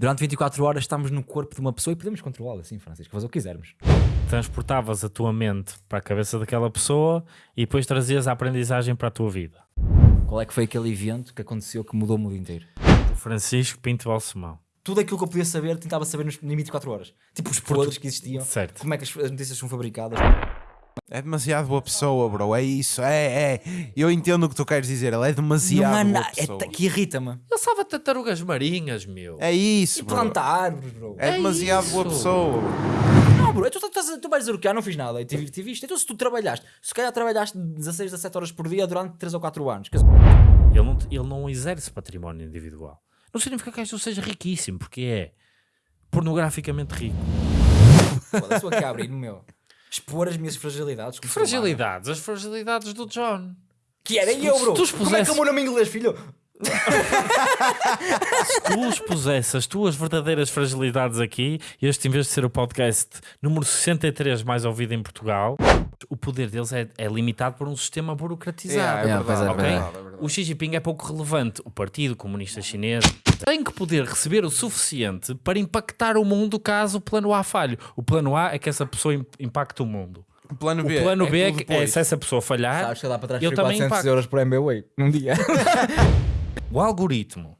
Durante 24 horas estamos no corpo de uma pessoa e podemos controlá-la, sim, Francisco, fazer o que quisermos. Transportavas a tua mente para a cabeça daquela pessoa e depois trazias a aprendizagem para a tua vida. Qual é que foi aquele evento que aconteceu que mudou o mundo inteiro? O Francisco Pinto Balsemão. Tudo aquilo que eu podia saber, tentava saber nos, em 24 horas. Tipo os podres que existiam, Certo. como é que as, as notícias são fabricadas. É demasiado boa pessoa, bro. É isso. É, é. Eu entendo o que tu queres dizer. Ele é Não demasiado há boa é pessoa. ta- que irrita-me. Ele salva tartarugas marinhas, meu. É isso, E bro. planta árvores, bro. É É demasiado boa isso. pessoa. bro. Não, bro, tu, tu, tu, tu vais dizer o que? Ah, não fiz nada, e tive, tive isto. Então se tu trabalhaste, se calhar trabalhaste 16, 17 horas por dia durante 3 ou 4 anos. Quer dizer, Ele não, ele não exerce património individual. Não significa que isto seja riquíssimo, porque é pornograficamente rico. foda-se, estou aqui a abrir no meu. Expor as minhas fragilidades. Fragilidades, as fragilidades do John. Que era eu, bro. tu Como é que expusesse- é o meu nome em inglês, filho? Se tu expusesse as tuas verdadeiras fragilidades aqui, este em vez de ser o podcast número 63 mais ouvido em Portugal, o poder deles é, é limitado por um sistema burocratizado. É, é É, pois é, verdade, é verdade, é verdade. O Xi Jinping é pouco relevante. O Partido Comunista Chinês tem que poder receber o suficiente para impactar o mundo caso o plano A falhe. O plano A é que essa pessoa im- impacte o mundo. O plano O B. plano B é, que, é se essa pessoa falhar, Sabes que dá para ele transferir também 400 impacta. euros por MBWay num dia. O algoritmo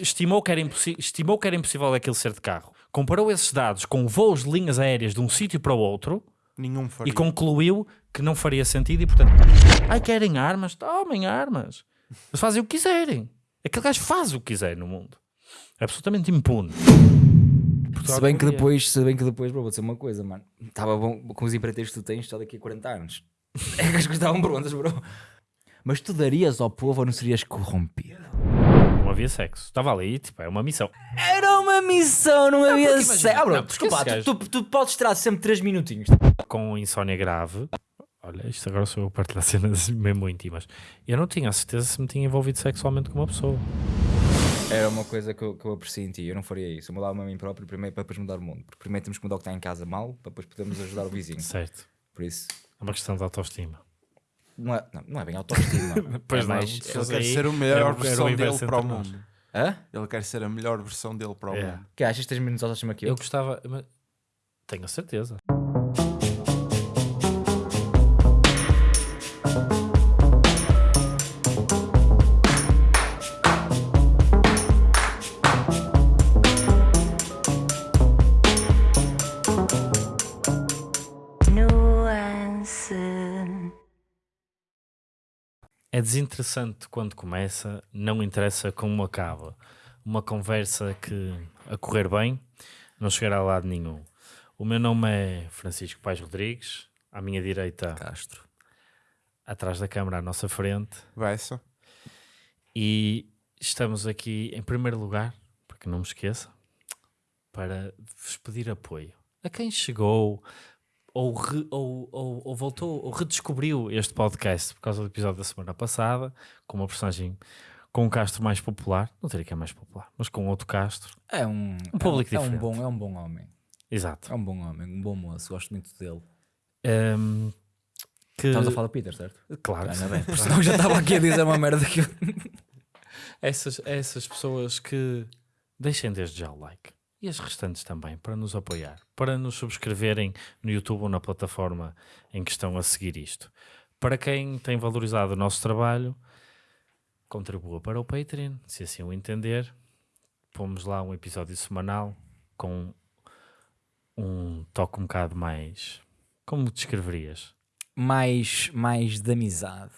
estimou que, era estimou que era impossível aquilo ser de carro. Comparou esses dados com voos de linhas aéreas de um sítio para o outro Nenhum faria. e concluiu que não faria sentido e, portanto, ai, querem armas? Tomem armas. Eles fazem o que quiserem. Aquele gajo faz o que quiser no mundo. É absolutamente impune. Portugal se bem que depois, se bem que depois, bro, vou dizer uma coisa, mano. Estava bom com os empreiteiros que tu tens só daqui a 40 anos. É que as coisas estavam prontas, bro. Mas tu darias ao povo ou não serias corrompido? Não havia sexo. Estava ali, tipo, é uma missão. Era uma missão, não havia porque imagina- sexo. Ah, bro, não, porque desculpa, esse tu, tu, tu podes tirar sempre 3 minutinhos. Com insónia grave. Olha, isto agora sou eu a partilhar cenas mesmo íntimas. Eu não tinha a certeza se me tinha envolvido sexualmente com uma pessoa. Era uma coisa que eu, que eu aprecio em ti, eu não faria isso. Eu mudava-me a mim próprio primeiro para depois mudar o mundo. Porque primeiro temos que mudar o que está em casa mal, para depois podermos ajudar o vizinho. Certo. Por isso, É uma questão de autoestima. Não é, não, não é bem autoestima. Pois é não, mais, Ele quer ser a melhor versão dele para o mundo. Hã? Ele quer ser a melhor versão dele para o É. mundo. Que achas que tens menos autoestima que eu? Eu gostava. mas Tenho a certeza. Desinteressante quando começa, não interessa como acaba. Uma conversa que, a correr bem, não chegará a lado nenhum. O meu nome é Francisco Pais Rodrigues, à minha direita, Castro. atrás da câmara, à nossa frente, só. e estamos aqui, em primeiro lugar, para que não me esqueça, para vos pedir apoio a quem chegou ou, re- ou, ou, ou voltou ou redescobriu este podcast por causa do episódio da semana passada, com uma personagem com um Castro mais popular, não diria que é mais popular, mas com outro Castro. É um, Um público é um, é um diferente. bom, é um bom homem. Exato. É um bom homem, um bom moço, gosto muito dele. Ehm, que, Estamos a falar do Peter, certo? Claro, Ainda bem, porque senão já estava aqui a dizer uma merda que eu... essas, essas pessoas que deixem desde já o like e as restantes também para nos apoiar, para nos subscreverem no YouTube ou na plataforma em que estão a seguir isto. Para quem tem valorizado o nosso trabalho, contribua para o Patreon, se assim o entender. Pomos lá um episódio semanal com um toque um bocado mais. Como descreverias? mais, mais de amizade.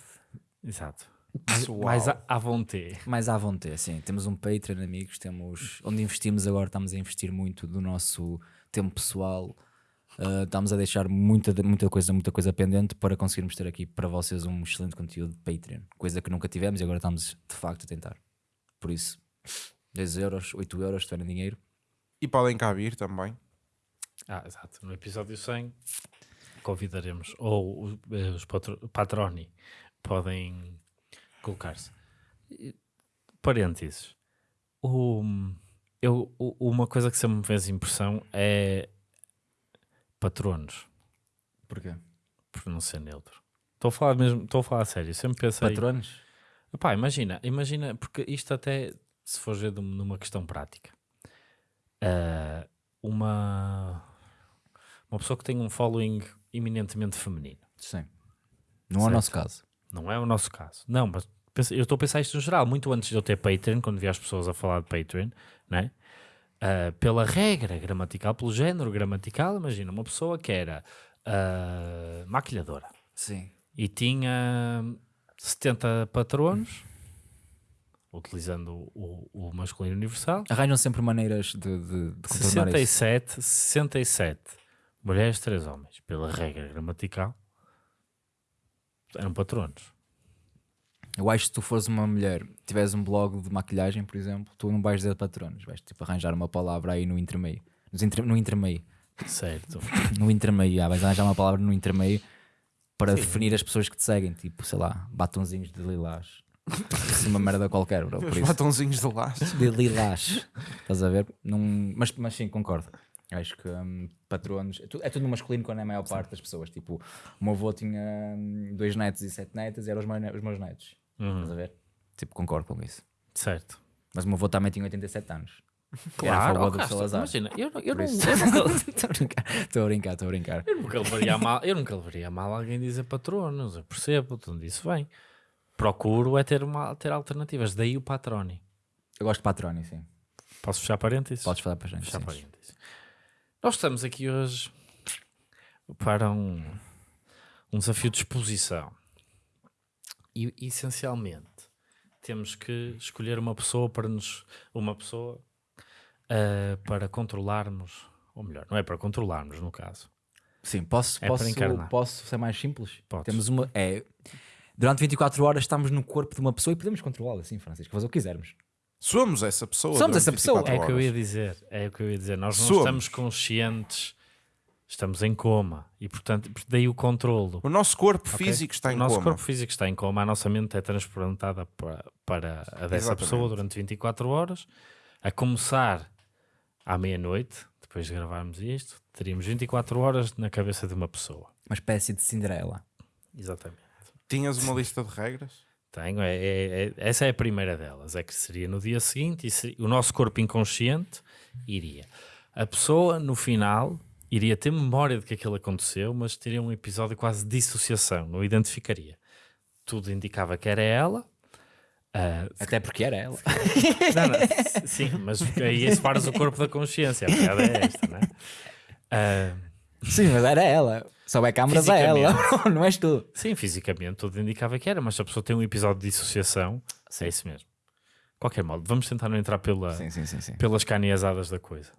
Exato. Pessoal. Mais à, à vontade. Mais à vontade, sim. Temos um Patreon, amigos, temos... Onde investimos agora, estamos a investir muito do nosso tempo pessoal. Uh, estamos a deixar muita, muita coisa, muita coisa pendente para conseguirmos ter aqui para vocês um excelente conteúdo de Patreon. Coisa que nunca tivemos e agora estamos de facto a tentar. Por isso, 10 euros, 8 euros, se tiverem dinheiro. E podem cá vir também. Ah, exato. No episódio 100 convidaremos, ou os, eh, os patro- patroni podem colocar-se. Parênteses. O, eu, uma coisa que sempre me fez impressão é patronos, Porquê? por não ser neutro. Estou a falar mesmo, estou a falar a sério. Sempre pensei. Patronos? Pá, imagina, imagina, porque isto até, se for ver numa questão prática, ah, uma, uma pessoa que tem um following eminentemente feminino. Sim. Não é o nosso caso. Não é o nosso caso. Não, mas eu estou a pensar isto no geral. Muito antes de eu ter Patreon, quando vi as pessoas a falar de Patreon, né? Ah, pela regra gramatical, pelo género gramatical, imagina uma pessoa que era ah, maquilhadora Sim. e tinha 70 patronos, utilizando o, o masculino universal. Arranjam sempre maneiras de, de, de contornar isso. 67, 67 mulheres, 3 homens, pela regra gramatical, eram patronos. Eu acho que se tu fores uma mulher, tiveres um blog de maquilhagem, por exemplo, tu não vais dizer patronos, vais tipo arranjar uma palavra aí no intermeio. Nos entre- no intermeio. Certo. No intermeio, ah, vais arranjar uma palavra no intermeio para definir as pessoas que te seguem, tipo, sei lá, batonzinhos de lilás. Assim, uma merda qualquer, bro. Por isso. batonzinhos de laço. De lilás. Estás a ver? Num- Mas, mas sim, concordo. Acho que hum, patronos. É tudo, é tudo no masculino quando é a maior parte das pessoas. Tipo, o meu avô tinha hum, dois netos e sete netas e eram os meus, os meus netos. Estás a ver? Tipo, concordo com isso. Certo. Mas o meu avô também tinha 87 anos. Claro, oh, do Salazar. imagina, eu, eu, não, Estou a brincar, estou a brincar, estou a brincar. eu nunca levaria mal, eu nunca levaria mal alguém dizer patronos, eu percebo de onde isso vem. Procuro é ter, uma, ter alternativas, daí o patroni. Eu gosto de patroni, sim. Posso fechar parênteses? Podes falar para a gente. fechar parênteses. Nós estamos aqui hoje para um, um desafio de exposição. E essencialmente temos que escolher uma pessoa para nos uma pessoa ah, para controlarmos, ou melhor, não é para controlarmos no caso. Sim, posso, É posso, posso ser mais simples? Podes. Temos uma. É, durante 24 horas estamos no corpo de uma pessoa e podemos controlá-la, sim, Francisco, fazer o que quisermos. Somos essa pessoa. Somos essa pessoa. 24 É o que eu ia dizer, é o que eu ia dizer. Nós não Somos. estamos conscientes, estamos em coma e portanto daí o controlo. O nosso corpo Ok? físico está em o nosso coma. corpo físico está em coma, a nossa mente é transplantada para, para a dessa Exatamente. pessoa durante 24 horas, a começar à meia-noite, depois de gravarmos isto, teríamos 24 horas na cabeça de uma pessoa. Uma espécie de Cinderela. Exatamente. Tinhas uma lista de regras? Tenho, é, é- é- essa é a primeira delas, é que seria no dia seguinte e seria- o nosso corpo inconsciente iria. A pessoa, no final, iria ter memória de que aquilo aconteceu, mas teria um episódio quase de dissociação, não identificaria. Tudo indicava que era ela. ah, Até porque era ela. não, não, sim, mas aí separas o corpo da consciência, a piada é esta, não é? Ah, sim, mas era ela. Só é câmaras a ela, não és tu. Sim, fisicamente tudo indicava que era, mas se a pessoa tem um episódio de dissociação, é isso mesmo. De qualquer modo, vamos tentar não entrar pela, Sim, sim, sim. sim. pelas caneazadas da coisa.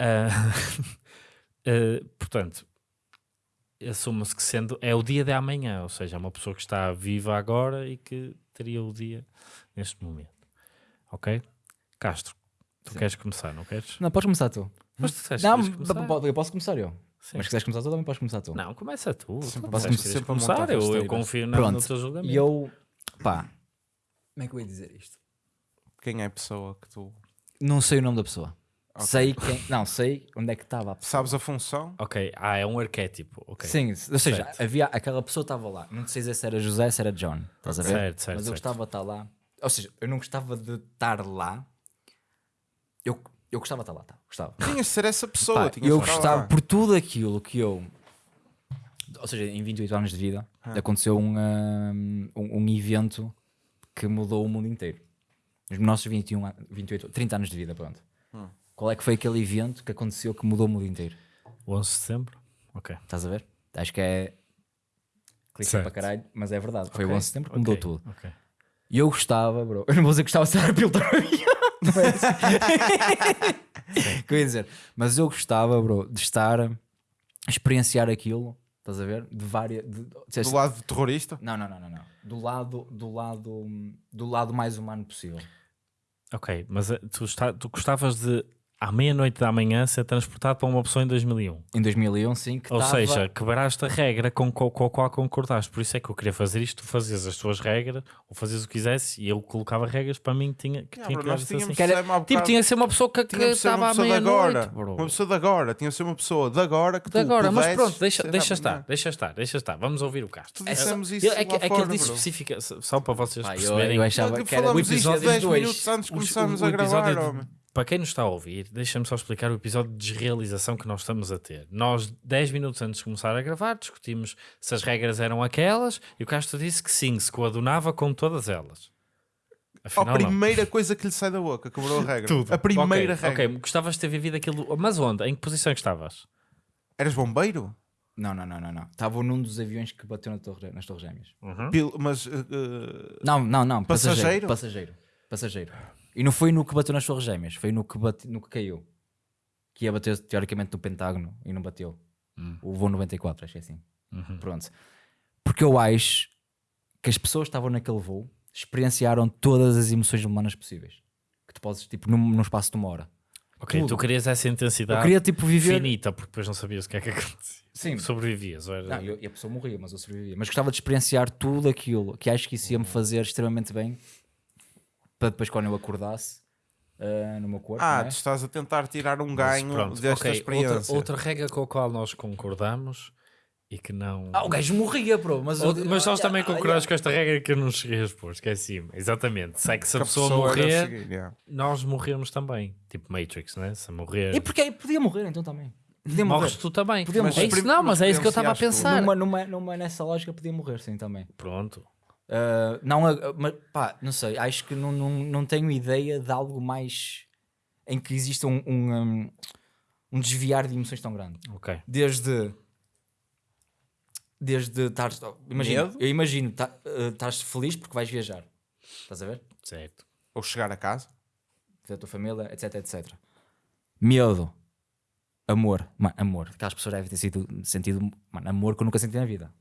Ah, ah, portanto, assume-se que sendo é o dia de amanhã, ou seja, é uma pessoa que está viva agora e que teria o dia neste momento. Ok? Castro, tu queres começar, não queres? Não, podes começar tu. Mas tu disseste Não, que começar. eu posso começar eu. Sim. Mas se quiseres começar tu, também podes começar tu. Não, começa tu. Sempre posso sempre a montar começar, eu, eu confio na, Pronto. no teu julgamento. E eu, pá, como é que eu ia dizer isto? Quem é a pessoa que tu. Não sei o nome da pessoa. Ok. Sei quem. Não, sei onde é que estava a pessoa. Sabes a função? Ok, ah, é um arquétipo. ok. Sim, ou seja, Certo. havia aquela pessoa estava lá. Não sei dizer se era José, se era John. Estás a ver? Certo, certo, Mas eu certo. gostava de estar lá. Ou seja, eu não gostava de estar lá. Eu, eu gostava de estar lá, tá? Gostava. Tinhas de ser essa pessoa. Pá, tinhas eu de estar gostava lá. por tudo aquilo que eu. Ou seja, em 28 anos de vida Ah. aconteceu um, um, um evento que mudou o mundo inteiro. Nos nossos 21, an- 28, 30 anos de vida, pronto. Qual é que foi aquele evento que aconteceu que mudou o mundo inteiro? O 11 de setembro? Ok. Estás a ver? Acho que é. Certo. para caralho, mas é verdade. Foi Ok, o 11 de setembro que mudou tudo. ok. E eu gostava, bro. Eu não vou dizer que gostava de estar a pilotar o avião. Não é assim. que eu ia dizer. Mas eu gostava, bro, de estar a experienciar aquilo. Estás a ver? De várias. de- de- Do lado do terrorista? Não, não, não, não, não. Do lado, do lado, do lado mais humano possível. Ok, mas eh, tu, está, tu gostavas de, à meia-noite da manhã, ser transportado para uma pessoa em 2001. Em 2001, sim, que Ou estava- seja, quebraste a regra com, com, com a qual concordaste. Por isso é que eu queria fazer isto. Tu fazias as tuas regras, ou fazias o que quisesse, e eu colocava regras para mim que tinha que, Yeah, tinha bro, que tínhamos assim. Que era- Tipo, bocado- tinha que ser uma pessoa que, que ser estava uma à pessoa de meia-noite. Uma pessoa de agora. Tinha de ser uma pessoa de agora que De tu agora, mas pronto, deixa, ser deixa estar, deixa estar, deixa estar. Vamos ouvir o Castro. Dissemos isso é, que, lá é que ele disse bro. especifica, só para vocês eu, perceberem. eu achava Nós que era o episódio 10 2. minutos antes de começarmos a gravar, de- homem. Para quem nos está a ouvir, deixa-me só explicar o episódio de desrealização que nós estamos a ter. Nós, 10 minutos antes de começar a gravar, discutimos se as regras eram aquelas e o Castro disse que sim, se coadunava com todas elas. A Afinal, não. primeira coisa que lhe sai da boca, quebrou a regra. Tudo. A primeira Ok, regra. Ok, gostavas de ter vivido aquilo. Mas onde? Em que posição é que estavas? Eras bombeiro? Não, não, não, não, não. Estava num dos aviões que bateu na torre, nas Torres Gêmeas. Pil- Mas uh, Não, não, não. Passageiro? Passageiro. Passageiro. Passageiro. E não foi no que bateu nas Torres Gêmeas, foi no que, bate, no que caiu. Que ia bater teoricamente no Pentágono e não bateu. O voo 94, acho que é assim. Pronto. Porque eu acho que as pessoas que estavam naquele voo experienciaram todas as emoções humanas possíveis. Que tu podes, tipo, num, num espaço de uma hora. Ok, Tudo. tu querias essa Eu intensidade queria, tipo, viver. finita, porque depois não sabias o que é que acontecia. Sim. Sobrevivias. era- Não, eu- e a pessoa morria, mas eu sobrevivia. Mas gostava de experienciar tudo aquilo que acho que isso ia me fazer extremamente bem para depois quando eu acordasse ah, no meu corpo. ah, não é? tu estás a tentar tirar um Mas ganho pronto, desta ok, experiência. Outra, outra regra com a qual nós concordamos e que não. Ah, o gajo morria, bro. Mas, Ou- mas nós ah, também ah, concordamos ah, com esta regra que eu não cheguei a expor, esqueci-me. Exatamente. Sei que se a Que pessoa, deve morrer, seguir, yeah. nós morremos também. Tipo Matrix, né? Se morrer, E porque podia morrer então também. Podia morrer. morres tu também. Podia Mas morrer. é isso, Mas não, mas é isso que eu estava a pensar. Numa, numa, numa, nessa lógica podia morrer, sim, também. Pronto. Ah, não, ah, mas pá, não sei, acho que não, não, não tenho ideia de algo mais em que exista um, um, um, um desviar de emoções tão grande. Ok. Desde desde estar imagina, Medo? eu imagino tá- ah, estás feliz porque vais viajar. Estás a ver? Certo. Ou chegar a casa. Da tua família, etc, etc. Medo. Amor. Mano, amor. Aquelas pessoas devem ter sido sentido mano, amor que eu nunca senti na vida.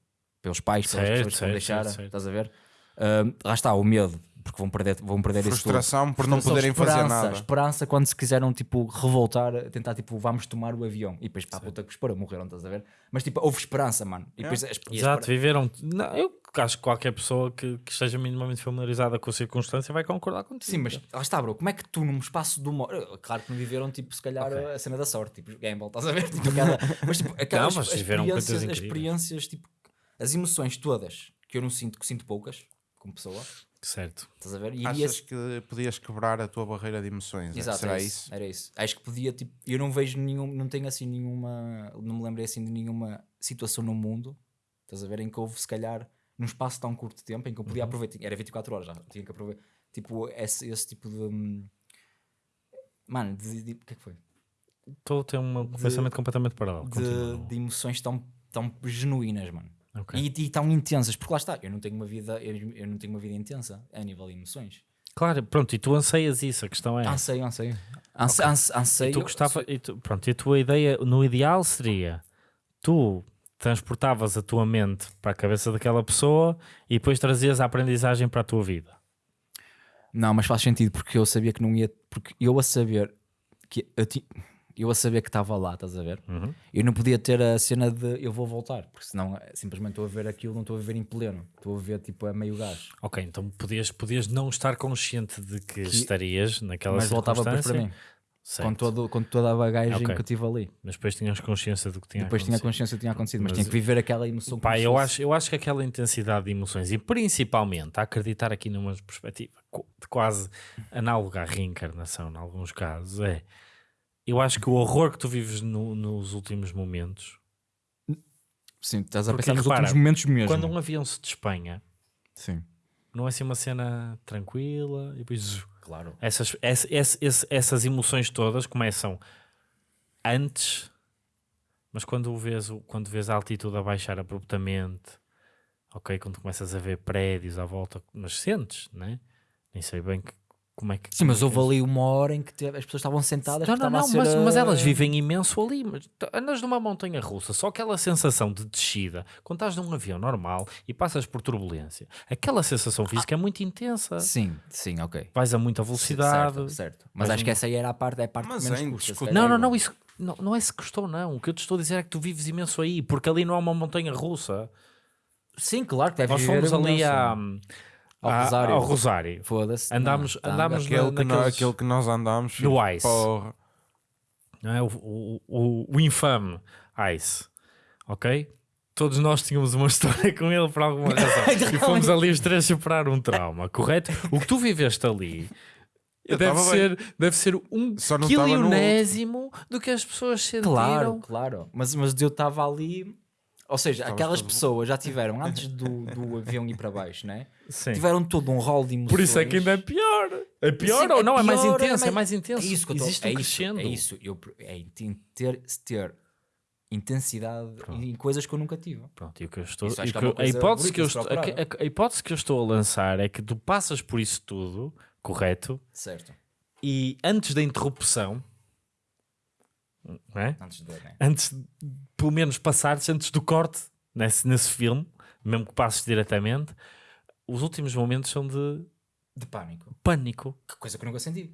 Pelos pais, pelas Certo, pessoas que vão deixar. certo, certo. Estás a ver? Ah, lá está, o medo. Porque vão perder, vão perder isso tudo. Frustração por não Frustração, poderem fazer esperança, nada. Esperança quando se quiseram tipo revoltar, tentar tipo vamos tomar o avião e depois para a puta que espera, morreram, estás a ver? Mas tipo houve esperança, mano. E depois, as- e Exato, espera- viveram. Não, eu acho que qualquer pessoa que, que esteja minimamente familiarizada com a circunstância vai concordar contigo. Sim, mas lá está, bro. Como é que tu, num espaço de uma hora. Claro que não viveram, tipo, se calhar Ok. a cena da sorte, tipo, gamble, estás a ver? Tipo, aquela, mas, tipo, aquelas mas viveram coisas experiências, experiências, tipo, as emoções todas que eu não sinto, que sinto poucas, como pessoa, Certo. estás a ver? E Achas que podias quebrar a tua barreira de emoções? Exato, Será era isso? Era isso. Acho que podia, tipo, eu não vejo nenhum, não tenho assim nenhuma, não me lembrei assim de nenhuma situação no mundo, estás a ver, em que houve, se calhar, num espaço tão curto de tempo, em que eu Uhum. podia aproveitar, era 24 horas já, tinha que aproveitar, tipo, esse, esse tipo de, hum, mano, de, de- o que é que foi? Estou a ter um pensamento completamente paralelo. De, de emoções tão, tão genuínas, mano. Ok. E, e tão intensas, porque lá está, eu não tenho uma vida, eu, eu não tenho uma vida intensa a nível de emoções. Claro, pronto, e tu anseias isso, a questão é. Anseio, anseio. Anse, anse, anseio. E tu gostava, e tu- pronto, e a tua ideia no ideal seria tu transportavas a tua mente para a cabeça daquela pessoa e depois trazias a aprendizagem para a tua vida. Não, mas faz sentido porque eu sabia que não ia. Porque eu a saber que eu, ti- eu a saber que estava lá, estás a ver? Uhum. Eu não podia ter a cena de eu vou voltar, porque senão eh, simplesmente estou a ver aquilo, não estou a ver em pleno, estou a ver tipo a meio gás. Ok, então podias, podias não estar consciente de que, estarias naquela mas voltava depois para mim, certo, com, todo, com toda a bagagem Ok. que eu tive ali. mas depois tinhas consciência do que tinha depois tinha acontecido. consciência do que tinha acontecido, mas, Mas- tinha que viver aquela emoção. Pá, eu fosse- acho, eu acho que aquela intensidade de emoções e principalmente a acreditar aqui numa perspectiva quase análoga à reencarnação, em alguns casos, é eu acho que o horror que tu vives no- nos últimos momentos, Sim, estás a Porque, pensar nos repara, últimos momentos mesmo. quando um avião se despenha, Sim, não é assim uma cena tranquila e depois claro. essas, essa- esse- esse- essas emoções todas começam antes, mas quando vês, o- quando vês a altitude a baixar abruptamente, ok, quando começas a ver prédios à volta, mas sentes, né? Nem sei bem que- como é que. Sim, mas é houve é ali uma hora em que te- as pessoas estavam sentadas. não, não, não, ser, mas, mas elas eh, vivem imenso ali. Mas tu andas numa montanha russa, só aquela sensação de descida, quando estás num avião normal e passas por turbulência, aquela sensação física é muito intensa. Sim, sim, ok. Vais a muita velocidade. Certo, certo. Mas Mas acho um- que essa aí era a parte, é a parte Mas que menos é custa. Não, não, não, isso não, não é se custou, não. O que eu te estou a dizer é que tu vives imenso aí, porque ali não há uma montanha russa. Sim, claro que deve Nós fomos ali imenso. a, Ao a- Rosário. ao Rosário. Foda-se. Andámos- não, tá, andámos. Aquele, que nós, naqueles- aquele que nós andámos. No filho, Ice. Porra. não é? O, o, o, o infame Ice, ok? Todos nós tínhamos uma história com ele por alguma razão. e fomos ali os três superar um trauma, correto? O que tu viveste ali Eu deve ser, deve ser um Só no quilionésimo do que as pessoas sentiram. Claro, claro. Mas, mas eu estava ali. Ou seja, Estavas aquelas todo- pessoas já tiveram, antes do, do avião ir para baixo, né? Sim. Tiveram todo um rol de emoções. Por isso é que ainda é pior. É pior Sim, ou não? É mais pior, intenso, é mais intenso. É isso que eu tô- Existe é um isso, crescendo. É isso. Eu, é in- ter, ter intensidade em coisas que eu nunca tive. Pronto, e o que eu estou, Isso e acho o que é que uma eu- a, coisa hipótese que eu bonita de estou, a, procurar. a- a hipótese que eu estou a lançar é que tu passas por isso tudo, correto, Certo. e antes da interrupção, é? Antes de. Né? antes, pelo menos passares, antes do corte nesse, nesse filme, mesmo que passes diretamente, os últimos momentos são de De pânico. pânico. Que coisa que eu nunca senti.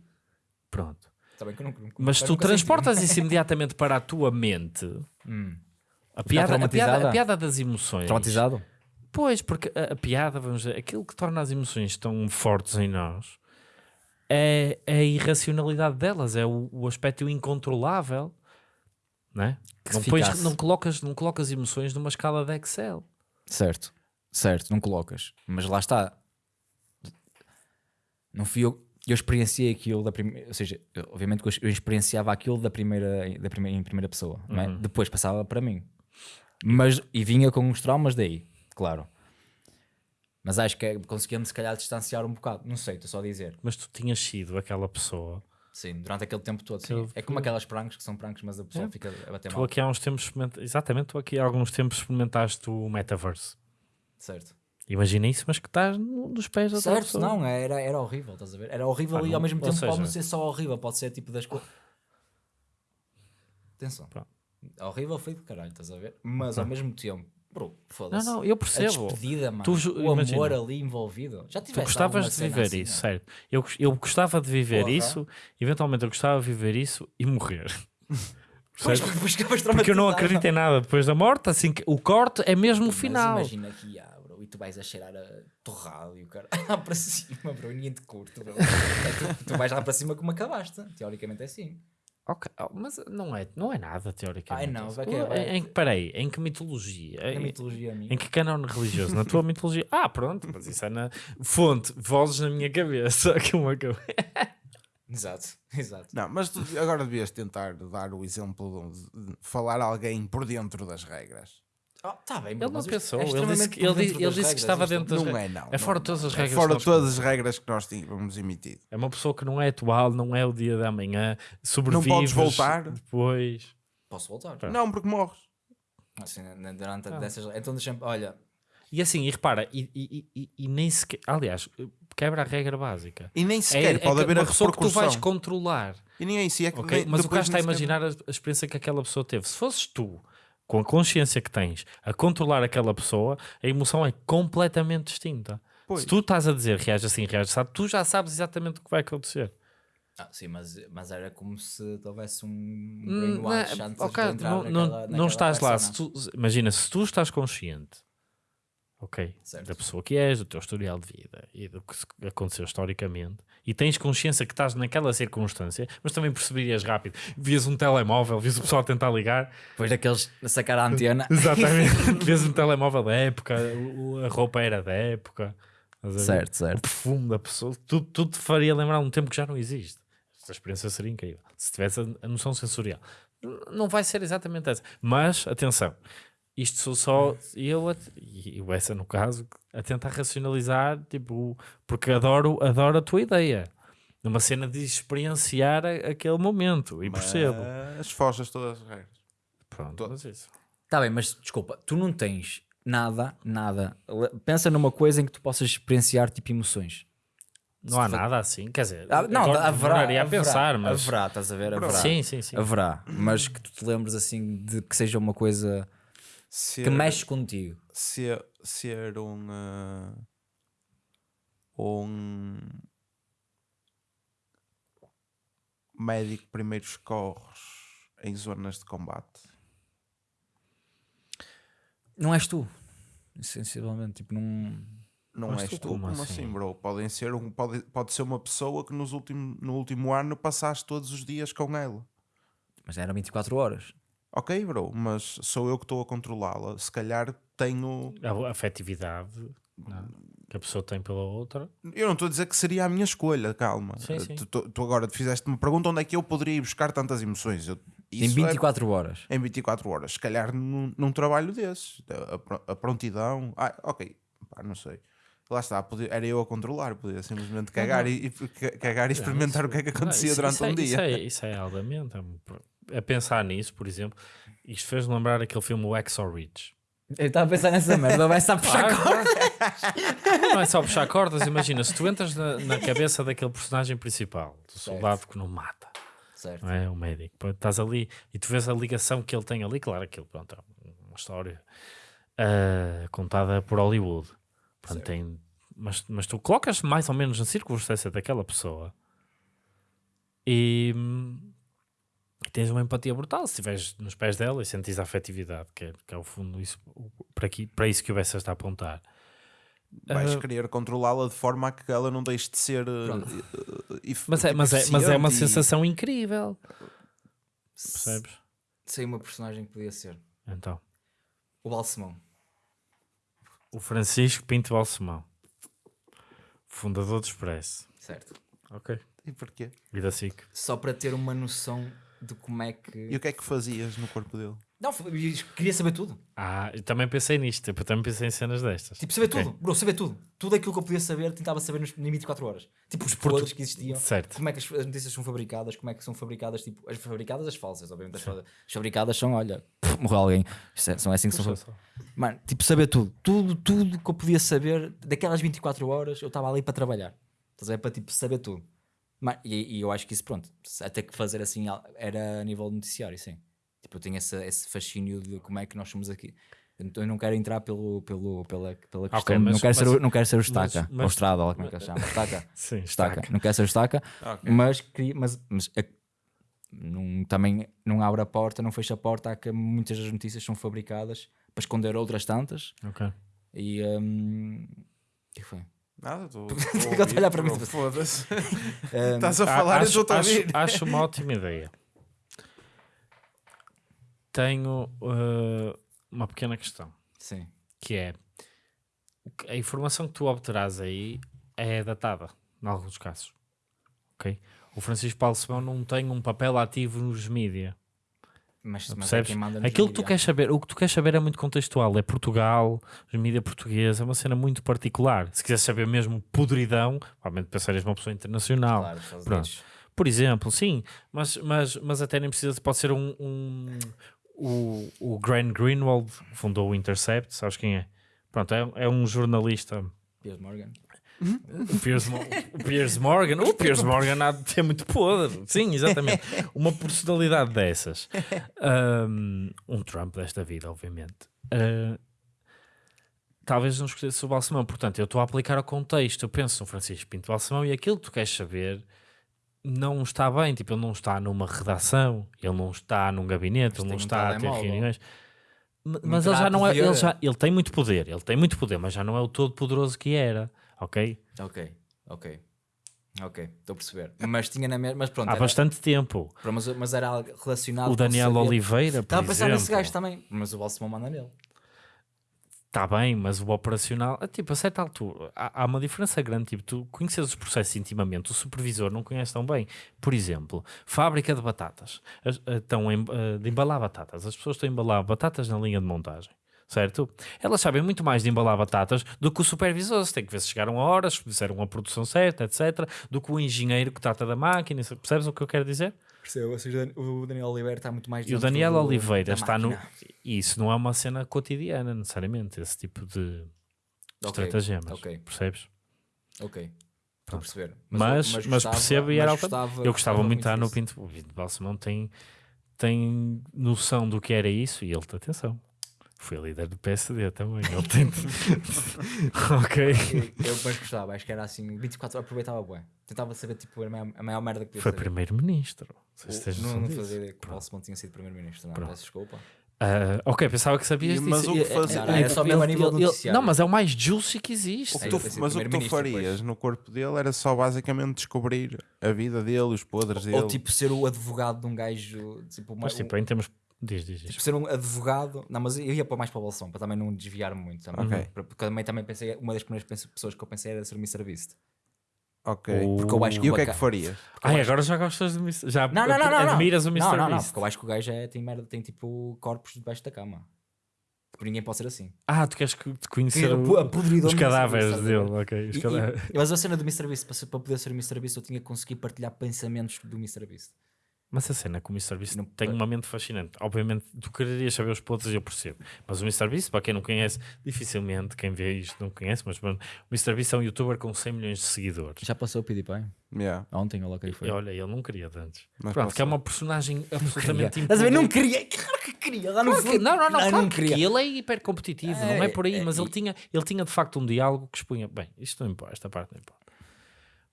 Pronto. Está bem que eu nunca, nunca- Mas nunca tu senti. transportas isso imediatamente para a tua mente. Hum. A piada, a, piada, a piada das emoções. Traumatizado? Pois, porque a, a piada, vamos dizer, aquilo que torna as emoções tão fortes em nós é, é a irracionalidade delas, é o, o aspecto incontrolável. Não, é? Que não, pões- não, colocas, não colocas emoções numa escala de Excel. Certo. Certo, não colocas. Mas lá está. Não fui eu. Eu experienciei aquilo da primeira. Ou seja, obviamente que eu- experienciava aquilo da primeira, da primeira, em primeira pessoa. não é? Depois passava para mim. Mas, e vinha com uns traumas daí, claro. Mas acho que é- conseguimos se calhar distanciar um bocado. Não sei, estou só a dizer. Mas tu tinhas sido aquela pessoa. Sim, durante aquele tempo todo. sim. Eu- É como aquelas pranks que são pranks, mas a pessoa É. fica a bater Tu mal. aqui há uns tempos experimenta- exatamente, tu aqui há alguns tempos experimentaste o metaverse. Certo. Imagina isso, mas que estás no- nos pés da Certo, pessoa. não, era, era horrível, estás a ver? Era horrível Ah, e ao mesmo tempo pode seja- não ser só horrível, pode ser tipo das coisas. Atenção. Pronto. Horrível foi de caralho, estás a ver? Mas ao mesmo tempo, bro, Não, foda-se. não, eu A percebo. despedida, mano. Tu o amor imagina. ali envolvido. Já Tu tiveste gostavas alguma de viver assim, isso, não? certo? Eu, eu gostava de viver Porra. isso, eventualmente eu gostava de viver isso e morrer. Pois, Certo? porque eu não acredito em nada depois da morte, assim que o corte é mesmo o Mas final. imagina que ah, bro, e tu vais a cheirar a torrado e o cara lá para cima, bro, ninguém te curte, bro. tu, tu vais lá para cima como acabaste. Teoricamente é assim. Ok, oh, mas não é, não é nada, teoricamente. Ai, não, vai que em, é, vai. em que, peraí, em que mitologia? É Em, mitologia minha. em que canone religioso? Na tua mitologia? Ah, pronto, mas isso é na fonte, vozes na minha cabeça. Que uma cabeça. Exato, exato. Não, mas tu agora devias tentar dar o exemplo de, de falar a alguém por dentro das regras. Ah, tá bem, Ele não mas isto pensou, é ele disse que, ele, ele disse que regras, estava isto- dentro das Não é, não. É fora não, de todas não. as É regras. fora que de nós todas as regras que nós tínhamos emitido. É uma pessoa que não é atual, não é o dia da manhã, sobrevives podes voltar? depois. Posso voltar? Pronto. Não, porque morres. Assim, durante Ah. dessas. Então deixa-me. Olha, E assim, e repara, e, e, e, e nem sequer, aliás, quebra a regra básica. E nem sequer é, pode é haver uma a pessoa que tu vais controlar. E nem é isso. e É que ok? nem- Mas o gajo está a imaginar a, a experiência que aquela pessoa teve. Se fosses tu, com a consciência que tens, a controlar aquela pessoa, a emoção é completamente distinta. Pois. Se tu estás a dizer reage assim, reage sabe, tu já sabes exatamente o que vai acontecer. ah, sim, mas, mas era como se houvesse um Hum, brainwash não é- antes ok, de entrar não, naquela, não, não naquela estás lá. Se tu- imagina, se tu estás consciente, ok, Certo. da pessoa que és, do teu historial de vida e do que aconteceu historicamente, e tens consciência que estás naquela circunstância, mas também perceberias rápido. Vias um telemóvel, vias o pessoal a tentar ligar, Depois daqueles a sacar a antena. exatamente, vias um telemóvel da época, a roupa era da época, ver? certo, o certo. perfume da pessoa, tudo, tudo te faria lembrar um tempo que já não existe. Esta experiência seria incrível. Se tivesse a, noção sensorial. Não vai ser exatamente essa. Mas, atenção, isto sou só eu, a- e o essa no caso, a tentar racionalizar, tipo, porque adoro, adoro a tua ideia. Numa cena de experienciar a- aquele momento. E percebo. Mas foges todas as regras. Pronto, mas isso. Tá bem, mas desculpa, tu não tens nada, nada. Pensa numa coisa em que tu possas experienciar tipo emoções. Não há nada assim. Quer dizer, Ah, não, agora haverá, demoraria a haverá, pensar, mas. haverá, estás a ver? Haverá. Sim, sim, sim. Haverá, mas que tu te lembres assim de que seja uma coisa Ser, que mexe contigo. ser, ser um. ah, um. médico primeiros socorros em zonas de combate. Não és tu, sensivelmente, tipo, não. Não Mas és tu tu, como como, assim? assim, bro? Podem ser um, pode, pode ser uma pessoa que nos último, no último ano passaste todos os dias com ela. Mas eram 24 horas. Ok, bro, mas sou eu que estou a controlá-la. Se calhar tenho. A afetividade. não. que a pessoa tem pela outra. Eu não estou a dizer que seria a minha escolha, calma. Sim, sim. Tu, tu- tu agora fizeste uma pergunta onde é que eu poderia ir buscar tantas emoções. Eu, Em isso é- 24 horas. em 24 horas. Se calhar num, num trabalho desses. A, a prontidão. Ah, ok. Pá, não sei. Lá está, podia- era eu a controlar, podia simplesmente cagar, E, e ca- cagar e experimentar o que é que acontecia Não, isso- durante isso um é, dia. Isso é, isso é altamente. é um- A pensar nisso, por exemplo, isto fez-me lembrar aquele filme O Exo Ridge. Eu estava a pensar nessa merda, vai estar a puxar Claro, Não é só puxar cordas, imagina, se tu entras na, na cabeça daquele personagem principal, do soldado que não mata, Certo. não é? O médico, estás ali e tu vês a ligação que ele tem ali, claro, aquilo, pronto, é uma história ah, contada por Hollywood. Pronto, tem, mas, mas tu colocas mais ou menos na circunstância daquela pessoa e, hum, e tens uma empatia brutal se estiveres nos pés dela e sentes a afetividade, que é, que é o fundo isso, para, aqui, para isso que o Bessa está a apontar. Vais Ah, querer controlá-la de forma a que ela não deixe de ser. uh, uh, uh, Mas é, mas, é, mas é uma e- sensação incrível. Percebes? Sei uma personagem que podia ser. Então, O Balsemão. o Francisco Pinto Balsemão, fundador do Expresso. Certo. Ok. E porquê? E da SIC. Só para ter uma noção de como é que. E o que é que fazias no corpo dele? Não, queria saber tudo. Ah, eu também pensei nisto. tipo, Eu também pensei em cenas destas. Tipo, saber Ok. tudo. Bro, saber tudo. Tudo aquilo que eu podia saber, tentava saber nos, em 24 horas. Tipo, os podres que existiam. Certo. Como é que as, as notícias são fabricadas, como é que são fabricadas, tipo, as fabricadas, as falsas, obviamente. As, as fabricadas são, olha, pff, morreu alguém. É- são assim que são. Puxa só. Mano, tipo, saber tudo. Tudo, tudo que eu podia saber, daquelas 24 horas, eu estava ali para trabalhar. Estás a ver? Para, tipo, saber tudo. Mano, e, e eu acho que isso, pronto, até que fazer assim era a nível noticiário, sim. Tipo, eu tenho esse, esse fascínio de como é que nós somos aqui. Então eu não quero entrar pelo, pelo, pela, pela questão. mas- não, quero ser, mas- o- não quero ser o estaca. mas- ou estrada, ou como é que ele chama. Estaca. Sim, Estaca. estaca. Não quero ser o estaca. Ok. Mas, queria- mas, mas é- não, também não abre a porta, não fecha a porta. Há que muitas das notícias são fabricadas para esconder outras tantas. Ok. E. hum, o que foi? Nada, estou. A olhar para mim, Foda-se. Hum, Estás a falar e acho, estou a acho, ouvir. acho uma ótima ideia. Tenho uh, uma pequena questão, sim. que é a informação que tu obterás aí é datada, em alguns casos. Ok? O Francisco Paulo Simão não tem um papel ativo nos mídia. Mas, mas é Aquilo que tu queres saber, o que tu queres saber é muito contextual. É Portugal, os mídia portugueses, é uma cena muito particular. Se quiseres saber mesmo podridão, provavelmente pensarias numa pessoa internacional. Claro, Pronto. Por exemplo, sim, mas, mas, mas até nem precisa, pode ser um. um- o, o Grant Greenwald fundou o Intercept, sabes quem é? Pronto, é, é um jornalista. Piers Morgan. O Piers, o Piers Morgan, o Piers Morgan há de ter muito podre, sim, exatamente. Uma personalidade dessas, um, um Trump desta vida, obviamente. Uh, talvez não escolhesse o Balsemão, portanto, eu estou a aplicar ao contexto. Eu penso no Francisco Pinto Balsemão e aquilo que tu queres saber não está bem. Tipo, ele não está numa redação, ele não está num gabinete, ele não um está a ter reuniões. Mas ele já não é. Ele, já, ele tem muito poder, ele tem muito poder, mas já não é o todo poderoso que era, ok? Ok, ok. Ok, estou a perceber. Mas tinha na mesma. Mas pronto, Há era, bastante tempo. mas, mas era algo relacionado O Daniel Oliveira, por Estava a pensar nesse exemplo. gajo também. Mas o Balsemão manda nele. Está bem, mas o operacional, ah, tipo, a certa altura, há, há uma diferença grande. Tipo, tu conheces os processos intimamente, o supervisor não conhece tão bem. Por exemplo, fábrica de batatas, As- estão em- ah, de embalar batatas. As pessoas estão a embalar batatas na linha de montagem. Certo? Elas sabem muito mais de embalar batatas do que o supervisor. Se tem que ver se chegaram a horas, se fizeram a produção certa, etc. Do que o engenheiro que trata da máquina. Percebes o que eu quero dizer? Percebo, ou seja, o Daniel Oliveira está muito mais E o Daniel do- Oliveira está no. máquina. E isso não é uma cena cotidiana, necessariamente, esse tipo de Ok, estratagemas. ok. Percebes? Ok, estou a perceber. Mas, mas, gostava- percebo e era mas gostava- Eu gostava muito de estar no. Pinto. O Pinto Balsemão tem, tem noção do que era isso e ele, atenção, foi líder do PSD também. Ele tem. ok. Eu, eu mas gostava, acho que era assim, 24 horas aproveitava bem. Tentava saber tipo, a maior, a maior merda que podia Foi primeiro-ministro. Não sei se Não, não disso. fazia ideia que o Balsemão tinha sido primeiro-ministro, não, Pronto. peço desculpa. Ah, ok, pensava que sabias E- mas disso. o que E- fazia- Não, era só mesmo a nível ele-. Não, mas é o mais juicy que existe. O que É, tu- mas o que tu farias depois. no corpo dele era só basicamente descobrir a vida dele, os podres dele. Ou tipo ser o advogado de um gajo, tipo, uma, Mas tipo, em termos Diz, diz, diz. Tipo, ser um advogado. Não, mas eu ia para mais para o balsão, para também não desviar muito. Também, Ok. Porque também, também pensei, uma das primeiras pens- pessoas que eu pensei era ser o Mr. Beast. Ok. Porque eu acho que E o que é que bacana- farias? Ai, agora já gostas do Mr. Já Não, não, não, não. não. admiras o Mr. Não, não, não, Beast. porque eu acho que o gajo é, tem merda, tem tipo corpos debaixo da cama. Tipo, ninguém pode ser assim. Ah, tu queres que- te conhecer A o- podridão os do Mr. cadáveres Beast, dele, a ok. Os E- cadáveres. e- mas a cena do Mr. Beast, para, ser- para poder ser o Mr. Beast, eu tinha que conseguir partilhar pensamentos do Mr. Beast. Mas a cena com o Mr. Beast Não- tem uma mente fascinante. Obviamente, tu quererias saber os podres e eu percebo. Mas o Mr. Beast, para quem não conhece, dificilmente quem vê isto não conhece, mas o Mr. Beast é um youtuber com 100 milhões de seguidores. Já passou o PewDiePie? Yeah. Ontem, lá que E foi. olha, ele não queria de antes. Mas Pronto, que é uma personagem Queria. absolutamente Estás a ver? Não queria. Claro que queria. Lá no Claro que- não, não, não, Ah, claro que ele é hiper competitivo, não é É, por aí, é, mas ele e- tinha, ele tinha de facto um diálogo que expunha. Bem, isto não importa, esta parte não importa.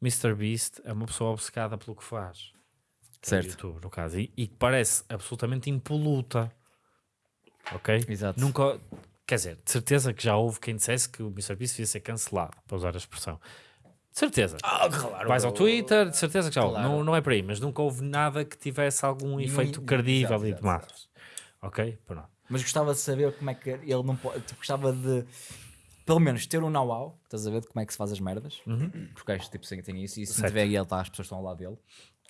Mr. Beast é uma pessoa obcecada pelo que faz. Certo. YouTube, no caso, e, e que parece absolutamente impoluta. Ok? Exato. Nunca, quer dizer, de certeza que já houve quem dissesse que o Mr. Beast devia ser cancelado, para usar a expressão. De certeza. Ah, claro. Vais ao Twitter, de certeza que já houve. Claro. Não, não é por aí, mas nunca houve nada que tivesse algum efeito Exato, credível e exato, de massas. Ok? Pronto. Mas gostava de saber como é que ele não pode. Tipo, gostava de. Pelo menos ter um know-how, estás a ver de como é que se faz as merdas, porque o gajo tipo, tem isso, e se tiver ele, tá, as pessoas estão ao lado dele,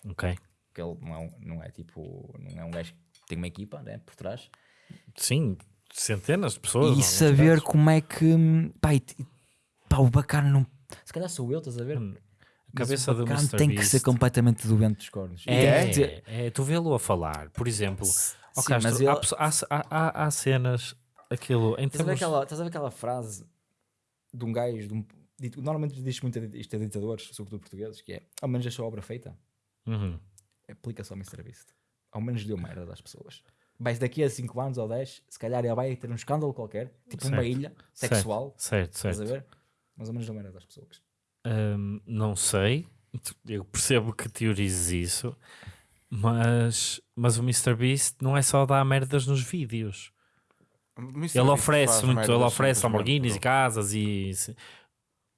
Ok. Porque ele não é, um- não é tipo, não é um gajo que tem uma equipa né, por trás, Sim, centenas de pessoas. e saber casos. como é que, pá, e, pá, o bacana não, se calhar sou eu, estás a ver? Hum, A Mas cabeça do Mr. tem Beast que ser completamente doente dos cornos. É, ter- é, tu vê-lo a falar, por exemplo. ó Sim, Castro, mas ele- há, há, há- cenas, aquilo, em Estás a, ver termos... aquela, estás a ver aquela frase de um gajo, de um, normalmente diz muito a- isto a ditadores, sobretudo portugueses, que é ao menos deixou a obra feita. Uhum. Aplica-se ao Mr. Beast. Ao menos deu merda das pessoas. Mas daqui a 5 anos ou 10, se calhar ele vai ter um escândalo qualquer, tipo uma Certo. ilha Certo. sexual, Certo, estás certo. a ver? Mas ao menos deu merda das pessoas. Hum, não sei, eu percebo que teorizes isso, mas, mas o Mr. Beast não é só dar merdas nos vídeos. Ele oferece muito, ele oferece Lamborghinis e casas e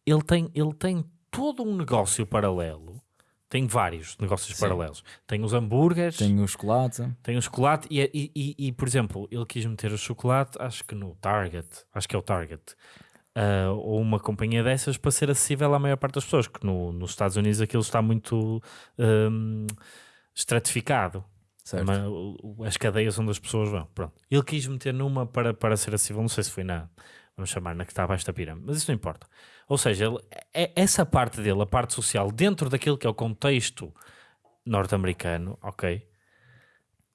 ele tem, ele tem todo um negócio paralelo. Tem vários negócios Sim. paralelos. Tem os hambúrgueres, tem, Tem o chocolate. o chocolate e, e, e- e, por exemplo, ele quis meter o chocolate, acho que no Target, acho que é o Target, ah, ou uma companhia dessas para ser acessível à maior parte das pessoas, que no, nos Estados Unidos aquilo está muito hum, estratificado. Certo. Mas as cadeias onde as pessoas vão. Pronto. Ele quis meter numa para, para ser acessível, não sei se foi na, vamos chamar, na que está abaixo da pirâmide, mas isso não importa. Ou seja, ele, é, essa parte dele, a parte social, dentro daquilo que é o contexto norte-americano, ok?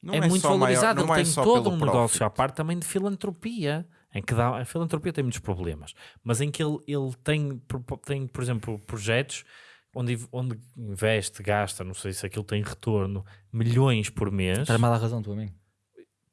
Não é, muito só maior- valorizado. não ele é tem só todo um negócio profit. à parte também de filantropia. Em que dá, a filantropia tem muitos problemas, mas em que ele, ele tem, por- tem, por exemplo, projetos onde, onde investe, gasta, não sei se aquilo tem retorno, milhões por mês. Estás mal a razão, tu a mim.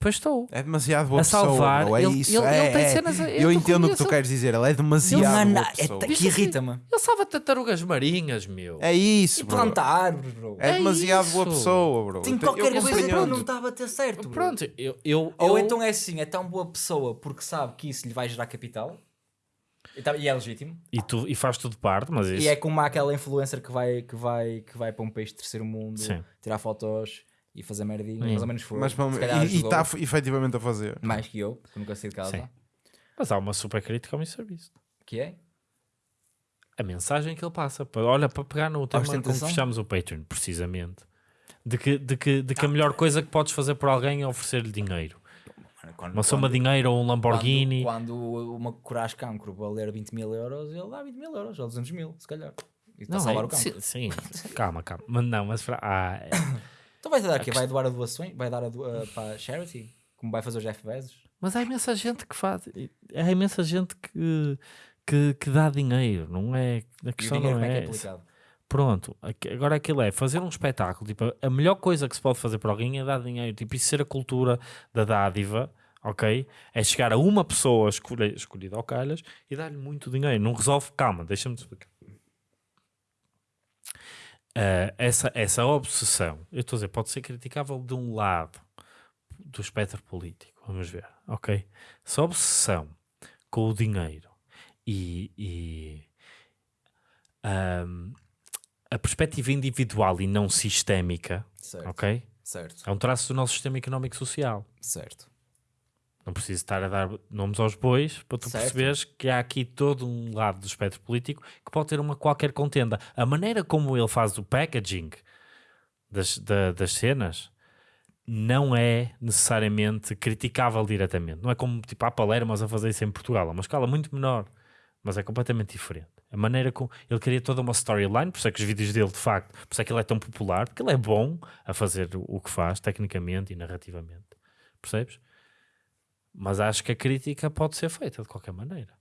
Pois estou. É demasiado boa A salvar, pessoa, bro. é ele- isso. ele- é, ele tem é. cenas- eu Eu te entendo o que tu queres dizer, ele é Não, demasiado não, boa é pessoa. que irrita-me. Ele salva tartarugas marinhas, meu. É isso, E bro. plantar árvores, bro. É É demasiado boa isso. pessoa, bro. Tem qualquer eu coisa para compreendo. não estava a ter certo. bro. Pronto, eu, eu, Ou eu- então é assim, é tão boa pessoa porque sabe que isso lhe vai gerar capital e, tá- e é legítimo. e, tu, e faz tudo parte, mas isso. E é como aquela influencer que vai, que vai, que vai para um país de terceiro mundo Sim. tirar fotos e fazer merdinha, Sim. mais ou menos foi. Mas, calhar e está efetivamente a fazer. mais que eu, porque nunca saí de casa. Sim. Mas há uma super crítica ao Mr. Beast. Que é? A mensagem que ele passa. Pa- Olha, para pegar no tema como fechamos o Patreon, precisamente. De que, de que, de que a melhor coisa que podes fazer por alguém é oferecer-lhe dinheiro. Quando, Uma soma de dinheiro ou um Lamborghini. Quando, quando uma coragem cancro valer 20 mil euros, ele dá 20 mil euros, ou 200 mil, se calhar. E está a salvar é- o cancro. sim, sim. calma, calma. Mas não, mas ah, é- Então vai dar aqui, vai doar a doações, vai dar a do- a- para a charity, como vai fazer o Jeff Bezos. Mas há imensa gente que faz. Há imensa gente que, que, que dá dinheiro, não é? A questão não é é, que é? Pronto, agora aquilo é fazer um espetáculo. Tipo, a melhor coisa que se pode fazer para alguém é dar dinheiro. Tipo, isso ser a cultura da dádiva, ok? É chegar a uma pessoa escolhe- escolhida ao calhas e dar-lhe muito dinheiro. Não resolve, calma, deixa-me explicar. Ah, essa, essa obsessão, eu estou a dizer, pode ser criticável de um lado do espectro político, vamos ver, ok? Essa obsessão com o dinheiro e, e, ahm, a perspectiva individual e não sistémica, Certo. ok? Certo, É um traço do nosso sistema económico social. certo. Não preciso estar a dar nomes aos bois para tu Certo. perceberes que há aqui todo um lado do espectro político que pode ter uma qualquer contenda. A maneira como ele faz o packaging das, da- das cenas não é necessariamente criticável diretamente. Não é como tipo a Palermas a fazer isso em Portugal. É uma escala muito menor, mas é completamente diferente. A maneira como ele cria toda uma storyline, por isso é que os vídeos dele, de facto, por isso é que ele é tão popular, porque ele é bom a fazer o que faz, tecnicamente e narrativamente. Percebes? Mas acho que a crítica pode ser feita de qualquer maneira.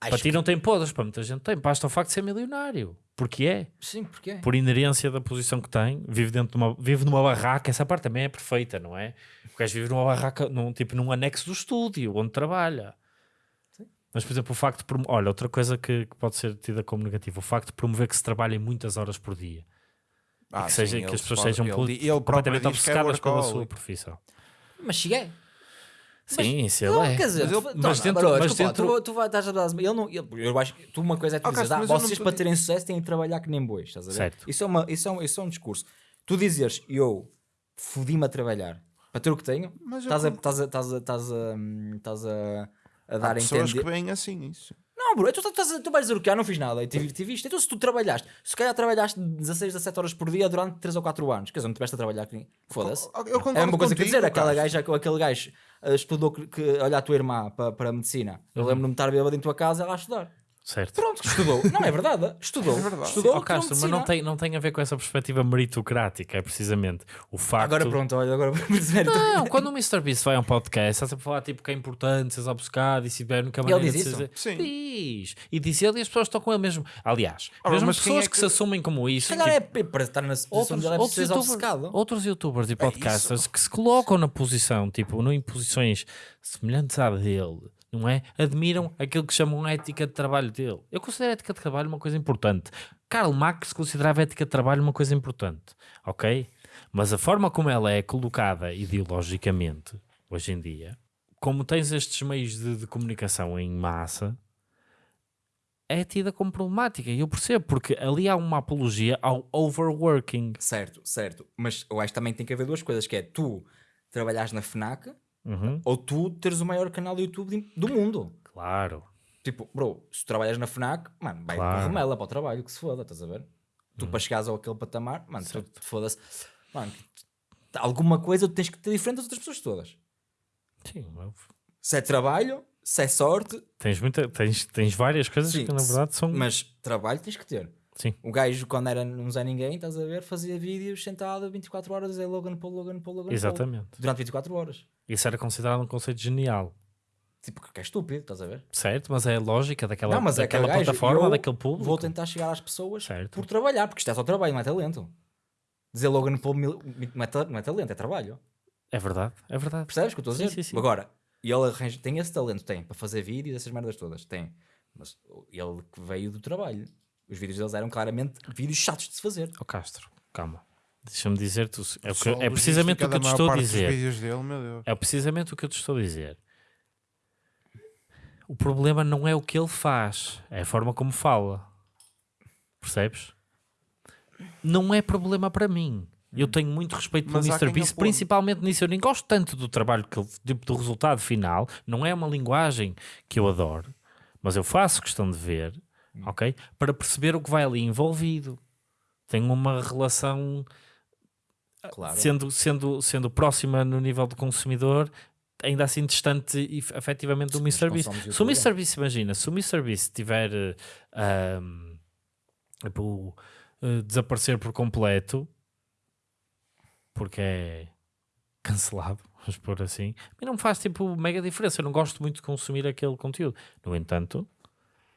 Acho para ti não tem podres, para muita gente tem. Basta o facto de ser milionário. Porque é. que- Sim, porquê? Por inerência da posição que tem, vive dentro de uma, vive numa barraca. Essa parte também é perfeita, não é? O gajo vive numa barraca, num, tipo num anexo do estúdio, onde trabalha. Mas, por exemplo, o facto de. prom- Olha, outra coisa que, que pode ser tida como negativa: o facto de promover que se trabalhem muitas horas por dia. Ah, que, sim, seja, que as pessoas pode- sejam ele, ele completamente que é obcecadas pela sua profissão. Mas cheguei. Sim, se ele Não, é. quer dizer, Mas ele- tu- mas não, dentro- bro, mas desculpa, dentro- tu, tu vai, estás a dar ele não, ele, eu acho que tu uma coisa é tu ah, mas eu não vocês para terem sucesso têm de trabalhar que nem bois, estás a ver? Certo. Isso é, uma, isso, é um, isso é um discurso. Tu dizeres, eu fodi-me a trabalhar para ter o que tenho, Mas eu estás a, estás a, estás a, estás a, hum, estás a, a Há dar a pessoas entender. que veem assim isso. Não, bro, tu, estás a- tu vais dizer o que? Ah, não fiz nada e tive, tive isto. Então se tu trabalhaste, se calhar trabalhaste 16, 17 horas por dia durante 3 ou 4 anos, quer dizer, não tiveste a trabalhar, que- foda-se. Eu É uma coisa que eu contigo, dizer, aquela gaja, aquele gajo estudou que, que olha a tua irmã para, para a medicina. Eu Uhum. lembro-me de estar bêbado em tua casa ela a estudar. Certo. Pronto, estudou. Não é verdade. Estudou. É verdade. Estudou. Ó, Castro, tirou mas não tem, não tem a ver com essa perspectiva meritocrática, é precisamente o facto. Agora pronto, olha, agora dizer. Não, quando o Mr. Beast vai a um podcast, está sempre a falar tipo que é importante seres obcecado e se tiver nunca Ele maneira diz isso? ser- Sim. Diz. E diz ele e as pessoas estão com ele mesmo. Aliás, Ora, mesmo mas quem pessoas é que... que- se assumem como isso. Se calhar é tipo, p- para estar na posição outros, é outros, youtubers, outros youtubers e podcasters que se colocam na posição, tipo, não em posições semelhantes à dele, não é? Admiram aquilo que chamam a ética de trabalho dele. Eu considero a ética de trabalho uma coisa importante. Karl Marx considerava a ética de trabalho uma coisa importante, ok? Mas a forma como ela é colocada ideologicamente, hoje em dia, como tens estes meios de, de comunicação em massa, é tida como problemática. E eu percebo, porque ali há uma apologia ao overworking. Certo, certo. Mas eu acho que também tem que haver duas coisas, que é tu trabalhares na FNAC Uhum. ou tu teres o maior canal do YouTube do mundo. Claro. Tipo, bro, se tu trabalhas na FNAC, mano, vai Claro. com remela para o trabalho, que se foda, estás a ver? Tu para chegares ao aquele patamar, mano, tu, tu foda-se. Mano, alguma coisa tu tens que ter diferente das outras pessoas todas. Sim, eu- Se é trabalho, se é sorte, tens, muita, tens, tens várias coisas Sim, que na verdade são. mas trabalho tens que ter. Sim. O gajo, quando era não Zé Ninguém, estás a ver, fazia vídeos sentado 24 horas a dizer Logan Paul, Logan Paul, Logan Paul. Exatamente. Durante 24 horas. Isso era considerado um conceito genial. Tipo, que é estúpido, estás a ver? Certo? Mas é a lógica daquela, não, mas é daquela gajo, plataforma, eu daquele público. Vou tentar chegar às pessoas Certo. por trabalhar, porque isto é só trabalho, não é talento. Dizer Logan Paul não é, ta- não é talento, é trabalho. É verdade, é verdade. Percebes o que eu estou a Sim, dizer? sim, sim. Agora, e ele arranja, tem esse talento, tem, para fazer vídeos, essas merdas todas, tem. Mas ele que veio do trabalho. Os vídeos deles eram claramente vídeos chatos de se fazer. Ó Castro, calma. Deixa-me dizer-te. o- É, que- é precisamente o que eu te estou a dizer. dele. É precisamente o que eu te estou a dizer. O problema não é o que ele faz, é a forma como fala. Percebes? Não é problema para mim. Eu tenho muito respeito pelo Mas Mr. Beast, principalmente nisso. Eu nem gosto tanto do trabalho, que ele, tipo, do resultado final. Não é uma linguagem que eu adoro, mas eu faço questão de ver, ok? Para perceber o que vai ali envolvido. Tenho uma relação Claro. sendo, sendo, sendo próxima no nível do consumidor, ainda assim distante e efetivamente do Mr. Beast. Se o Mr. Beast, imagina, se o Mr. Beast tiver eh, ahm, tipo, eh, desaparecer por completo, porque é cancelado, vamos pôr assim, a mim não me faz tipo mega diferença. Eu não gosto muito de consumir aquele conteúdo. No entanto,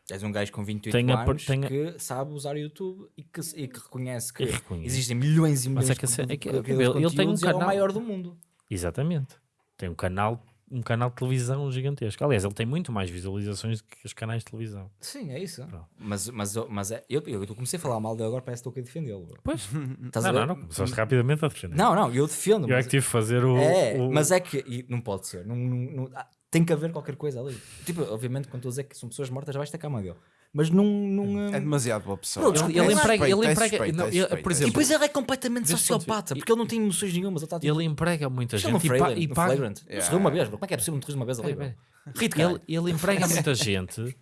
És um gajo com 28 Tenha por- anos tenha- que sabe usar o YouTube e que, e que reconhece que reconhece. existem milhões e milhões Mas é que de, é que- de- ele- de ele tem um é canal- maior do mundo. exatamente, tem um canal. Um canal de televisão gigantesco. Aliás, ele tem muito mais visualizações do que os canais de televisão. Sim, é isso. Pronto. Mas, mas, mas é, eu, eu, comecei a falar mal dele agora, parece que estou aqui a defendê-lo. Pois, Estás a não, ver? não, não, começaste rapidamente a defender. Não, não, eu defendo. Eu é que tive de fazer o. É, o- mas é que e não pode ser. Não, não- não- tem que haver qualquer coisa ali. Tipo, obviamente, quando estou a dizer que são pessoas mortas, vais ter a cama dele. mas não. não É eh, demasiado boa pessoa. Não, É ele emprega- ele é emprega- suspeito, não, é ele- suspeito, por é exemplo, E depois ele é completamente sociopata, porque ele não tem emoções nenhumas. Ele está tipo. Ele emprega muita gente e, pa- Freeland, e paga. Flagrant. Yeah. Sorriu uma vez, bro. Como é que é possível um terrorismo uma vez de cara. Ele, ele emprega muita gente,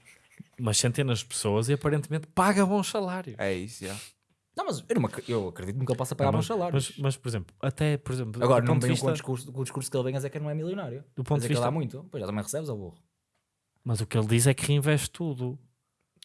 umas centenas de pessoas, e aparentemente paga bons salários. É isso, já. Não, mas eu, não, eu acredito que ele possa pagar Não, bons salários. Mas, mas, por exemplo, até por exemplo, Agora, não venham vista, com o discurso, com o discurso que ele vem a dizer que não é milionário. do ponto Dizer de que ele dá vista, muito. Pois já também recebes, ao burro. mas o que ele diz é que reinveste tudo.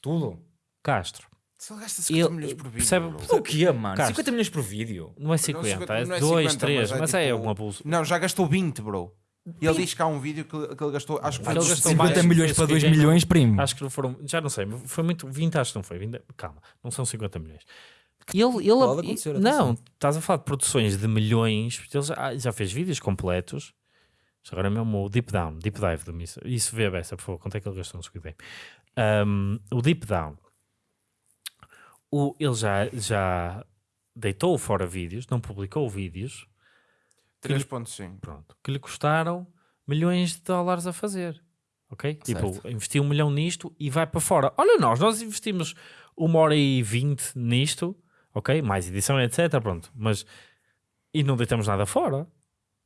Tudo. Castro, Se ele gasta 50 Ele- milhões por vídeo. percebe-. O que é, mano? Cara, 50 milhões por vídeo. não é 50, cinquenta- é não é 2, 50, 3, mas é mas é tipo- um abuso. Não, já gastou 20, bro. E ele diz que há um vídeo que, que ele gastou, acho que foi Ele gastou 50 mais, milhões para 2 Squid Game. milhões, primo. Acho que não foram, já não sei, mas foi muito, 20 acho que não foi. 20, calma, não são 50 milhões. Ele, ele, Pode acontecer, não, atenção. estás a falar de produções de milhões, porque ele já, já fez vídeos completos. Agora mesmo o Deep Down, Deep Dive do Missa. Isso vê a beça, por favor, quanto é que ele gastou no Squid Game? Um, o Deep Down, o, ele já, já deitou fora vídeos, não publicou vídeos, 3.5. pronto, que lhe custaram milhões de dólares a fazer. Ok? Certo. Tipo, investiu um milhão nisto e vai para fora. Olha nós, nós investimos uma hora e vinte nisto, ok? Mais edição, etc. Pronto, mas e não deitamos nada fora.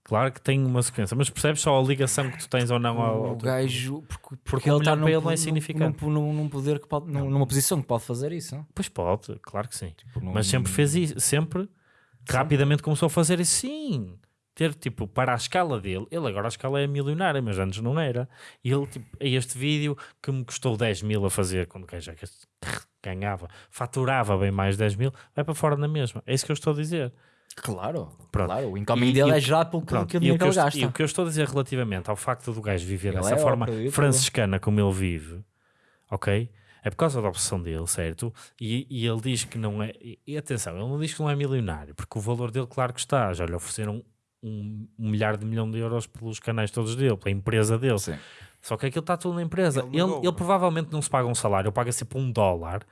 Claro que tem uma sequência, mas percebes só a ligação que tu tens ou não ao, O gajo, porque, Porque um milhão para ele não é significante. Num, num, num poder que pode, num- numa posição que pode fazer isso. não? Pois pode, claro que sim. Tipo, num- Mas sempre fez isso, sempre rapidamente começou a fazer isso, sim. Ter tipo para a escala dele, ele agora a escala é milionária, mas antes não era. E ele, tipo, é este vídeo que me custou 10 mil a fazer, quando o gajo ganhava, faturava bem mais 10 mil, vai para fora na mesma. É isso que eu estou a dizer. Claro, Pronto. claro. O incoming dele é gerado pelo, Pronto, que o dinheiro que ele gasta. e o que eu estou a dizer relativamente ao facto do gajo viver Ele dessa é forma franciscana como ele vive, ok? É por causa da obsessão dele, certo? E, e ele diz que não é. E, e atenção, ele não diz que não é milionário, porque o valor dele, claro que está. Já lhe ofereceram um, um milhar de milhão de euros pelos canais todos dele, pela empresa dele. Sim. Só que aquilo está tudo na empresa. Ele Ele, ele provavelmente não se paga um salário, ele paga sempre um dólar,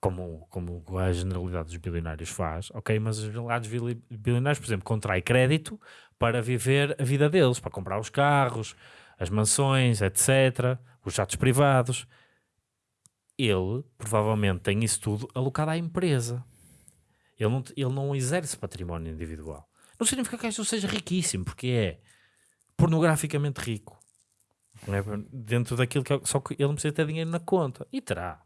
como, como a generalidade dos bilionários faz, ok? Mas os generalidades bili- bilionários, por exemplo, contrai crédito para viver a vida deles, para comprar os carros, as mansões, etc., os jatos privados. Ele provavelmente tem isso tudo alocado à empresa. Ele não, ele não exerce património individual. Não significa que isto seja riquíssimo, porque é pornograficamente rico. É? Dentro daquilo que é, só que ele não precisa ter dinheiro na conta. E terá.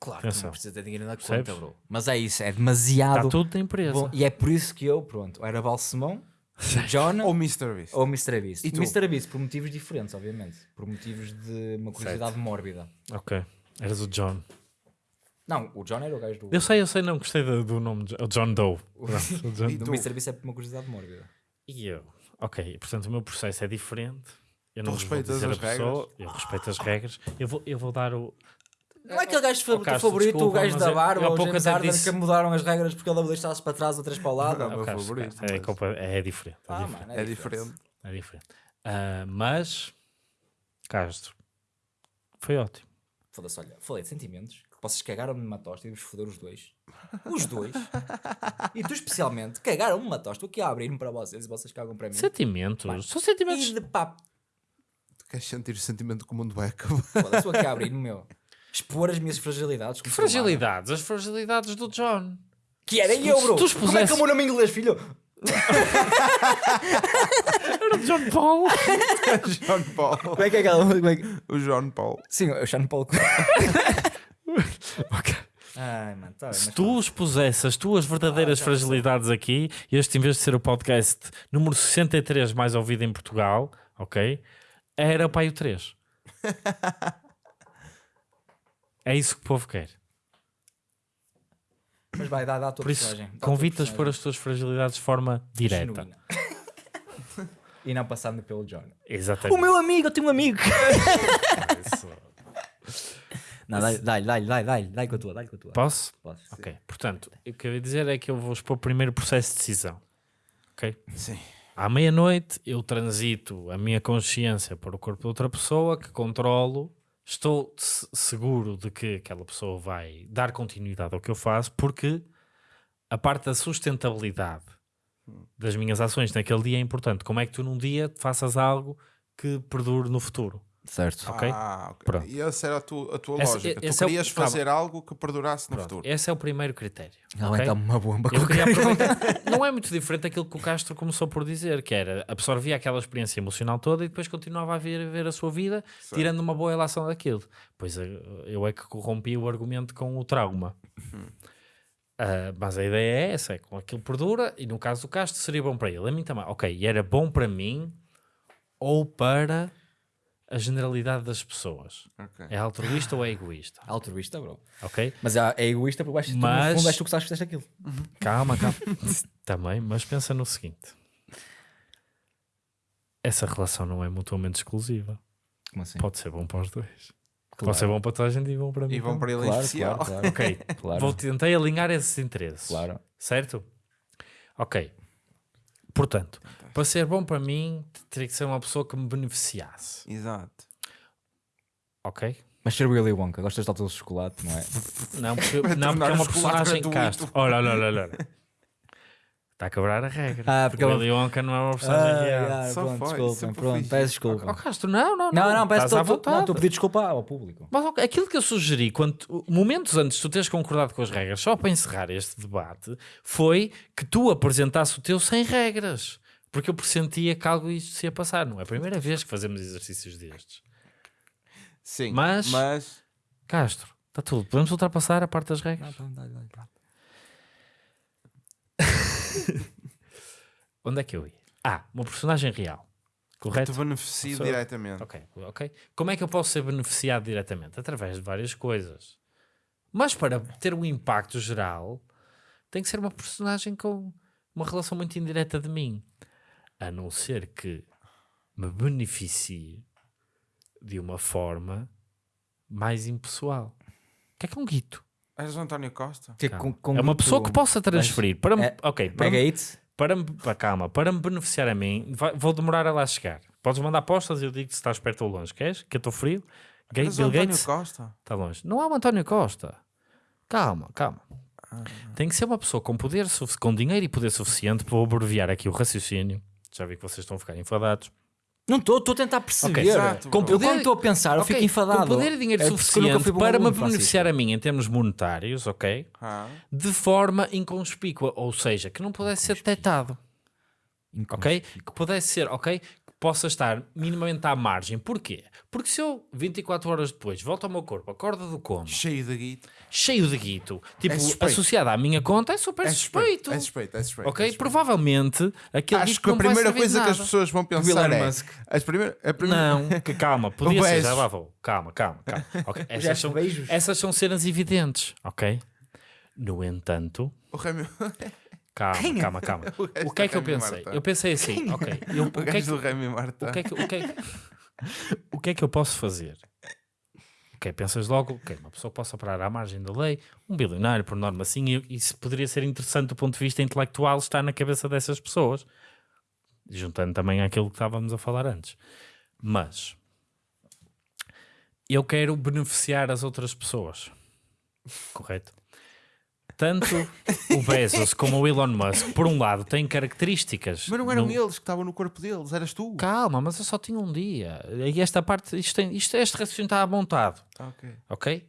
Claro que Atenção. não precisa ter dinheiro na Percebes? conta, bro. Mas é isso, é demasiado. Está tudo na empresa. bom. E é por isso que eu, pronto, era Balsemão, John Ou Mr. Beast. ou Mr. Beast. E tu? Mr. Beast por motivos diferentes, obviamente. Por motivos de uma curiosidade mórbida. Ok. Eras o John. Não, o John era o gajo do, Eu sei, eu sei, não gostei do, do nome. de- O John Doe. Pronto, o John- E do? Mr. Beast é por uma curiosidade mórbida. E eu? Ok, portanto o meu processo é diferente. Eu não Tu respeitas as pessoa, eu respeito as regras. Eu vou, eu vou dar o. Não é aquele gajo Oh, Castro, favorito, desculpa, o gajo da barba, o James Harden, disse- que mudaram as regras porque ele deve deixar-se para trás, outras para o lado. Não, meu Oh, Carlos, favorito, É, mas- culpa- é diferente. É Ah, diferente. mano, É diferente. É diferente. Ah, mas, Castro, foi ótimo. Foda-se, olha, falei de sentimentos. que Vocês cagaram-me numa tosta e vos foderam os dois. Os dois. e tu especialmente cagaram-me numa tosta. Estou aqui a abrir-me para vocês e vocês cagam para mim. Sentimentos. São sentimentos. E de papo. Queres sentir o sentimento que o mundo vai acabar? Foda-se, no meu. Expor as minhas fragilidades. Que fragilidades? As fragilidades do John. Que era eu, tu- bro. tu Como é que é expusesse- o meu nome em inglês, filho? Era o John Paul. John Paul. Como é que é aquela. É que... O John Paul. Sim, eu Sean Paul. Ai, mano, tá bem, Se tu expusesse as tuas verdadeiras Ah, já fragilidades aqui, este em vez de ser o podcast número 63 mais ouvido em Portugal, ok? Era o Pai o 3. é isso que o povo quer. Mas vai, dá, dá a tua Por isso, personagem. Dá a por as tuas fragilidades de forma direta. E não passando pelo John. Exatamente. O meu amigo, eu tenho um amigo. Não, dá-lhe, dá-lhe, dá-lhe, dá-lhe, dá-lhe, dá-lhe com a tua, dá-lhe com a tua. Posso? Posso. Ok. Portanto, o que eu ia dizer é que eu vou expor o primeiro processo de decisão. Ok? Sim. À meia-noite eu transito a minha consciência para o corpo de outra pessoa que controlo. Estou se- seguro de que aquela pessoa vai dar continuidade ao que eu faço, porque a parte da sustentabilidade das minhas ações naquele dia é importante. Como é que tu num dia faças algo que perdure no futuro? Certo. Ok? Ah, ok. Pronto. E essa era a tua, a tua Essa- lógica. esse tu é o- querias calma. fazer algo que perdurasse no Pronto, futuro. esse é o primeiro critério. Ela ok? vai dar uma bomba Eu queria. Não é muito diferente daquilo que o Castro começou por dizer, que era absorvia aquela experiência emocional toda e depois continuava a ver, ver a sua vida, tirando uma boa relação daquilo. Pois eh, eu é que corrompi o argumento com o trauma. Ah, mas a ideia é essa, é com aquilo perdura, e no caso do Castro seria bom para ele. A mim também. Ok, e era bom para mim ou para a generalidade das pessoas. Ok. É altruísta ou é egoísta? Altruísta, bro. Ok? Mas é é egoísta porque tu, Mas- no fundo és tu que sabes que fizeste aquilo. Calma, calma. Também, mas pensa no seguinte: essa relação não é mutuamente exclusiva. Como assim? Pode ser bom para os dois. Claro. Pode ser bom para toda a gente e bom para mim. E vão também. para ele Claro, claro, claro. Ok, Claro. Vou, tentei alinhar esses interesses. Claro. Certo? Ok. Portanto, para ser bom para mim, teria que ser uma pessoa que me beneficiasse. Exato. Ok? Mas ser Willy Wonka, gostas de alto de chocolate, não é? Não, porque, não, porque é uma personagem castro. Olha, olha, olha, olha. Está a quebrar a regra. Ah, porque o Willy Wonka não é uma personagem real. ah, Só pronto, foi, desculpem, sempre pronto, fiz peço desculpa. Oh, Castro, não, não, não. Não, não, peço Estás à estou vontade. estou a pedir desculpa ao público. Mas ok, aquilo que eu sugeri, quando, momentos antes de tu teres concordado com as regras, só para encerrar este debate, foi que tu apresentasse o teu sem regras. Porque eu pressentia que algo isto se ia passar. Não é a primeira vez que fazemos exercícios destes. Sim. Mas- mas Castro, está tudo. Podemos ultrapassar a parte das regras? Onde é que eu ia? Ah, uma personagem real. Correto? te beneficia Sou- diretamente. Ok, ok. Como é que eu posso ser beneficiado diretamente? Através de várias coisas. Mas para ter um impacto geral, tem que ser uma personagem com uma relação muito indireta de mim. A não ser que me beneficie de uma forma mais impessoal. O que é que é um guito? És o António Costa? Que Calma. com- com é uma pessoa que possa transferir. Para me, é- ok, para Mega me, para me, calma, para me beneficiar a mim, vai- vou demorar a lá chegar. Podes mandar apostas e eu digo se estás perto ou longe. Queres? Que eu estou frio? Ga- És o Bill António Gates Costa? está longe. Não é o António Costa. Calma, calma. Tem que ser uma pessoa com poder, com dinheiro e poder suficiente. Vou abreviar aqui o raciocínio. Já vi que vocês estão a ficar enfadados. Não estou, estou a tentar perceber. Ok, exato, Com bro. eu quando estou a pensar, eu fico enfadado. Com poder e dinheiro É suficiente para me beneficiar a mim em termos monetários, ok? Ah, De forma inconspícua. Ou seja, que não pudesse ser detectado. ok? Que pudesse ser, ok? Que possa estar minimamente à margem. Porquê? Porque se eu, 24 horas depois, volto ao meu corpo, acorda do coma, cheio de guito. Cheio de guito, tipo, É suspeito. associado à minha conta, é super É suspeito. É suspeito, é suspeito. Ok? é suspeito. Provavelmente aquele Acho que a primeira coisa que as pessoas vão pensar é... Musk. As primeira, a primeira... Não, que calma, podia ser, já lá vou. Calma, calma, calma. Ok, Essas, são, Bezos. essas são cenas evidentes, ok? No entanto, O Remy... calma, calma, calma. O O que é que eu pensei? Martin. Eu pensei assim, ok, eu, O é Marta. o que é que, o que é que, o que é que eu posso fazer? Ok, pensas logo, ok, uma pessoa possa operar à margem da lei, um bilionário, por norma assim, e isso poderia ser interessante do ponto de vista intelectual, estar na cabeça dessas pessoas, juntando também àquilo que estávamos a falar antes. Mas eu quero beneficiar as outras pessoas, correto? Tanto o Bezos como o Elon Musk, por um lado, têm características. Mas não eram no- eles que estavam no corpo deles, eras tu. Calma, mas eu só tinha um dia. E esta parte, isto, tem, isto este raciocínio está montado, Ah, ok. ok?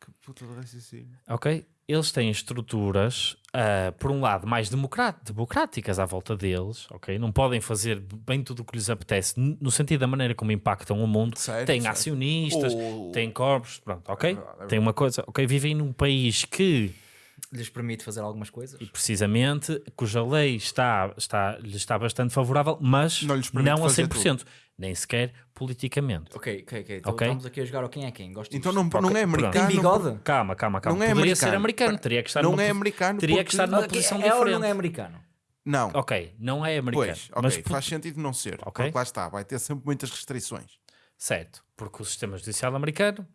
Que puta de raciocínio. Ok? Eles têm estruturas, ah, por um lado, mais democrá- democráticas à volta deles, ok? Não podem fazer bem tudo o que lhes apetece, no sentido da maneira como impactam o mundo. Certo, têm certo. acionistas, Oh. têm corpos, pronto, ok? É verdade, é Tem uma coisa, ok? Vivem num país que Lhes permite fazer algumas coisas. e precisamente cuja lei está, está, lhe está bastante favorável, mas Não não, lhes a fazer 100%, nem sequer politicamente. Ok, ok, ok. Então Ok. estamos aqui a jogar ao quem é quem. Gosto Então não, não é americano. Tem bigode? Calma, calma, calma. Não é Poderia ser americano. americano, teria que estar Não numa é americano Teria que porque- estar numa Ok, posição é ou diferente. não é americano? Não. Ok, não é americano. Pois, ok, mas faz sentido não ser. Ok. Porque lá está, vai ter sempre muitas restrições. Certo, porque o sistema judicial americano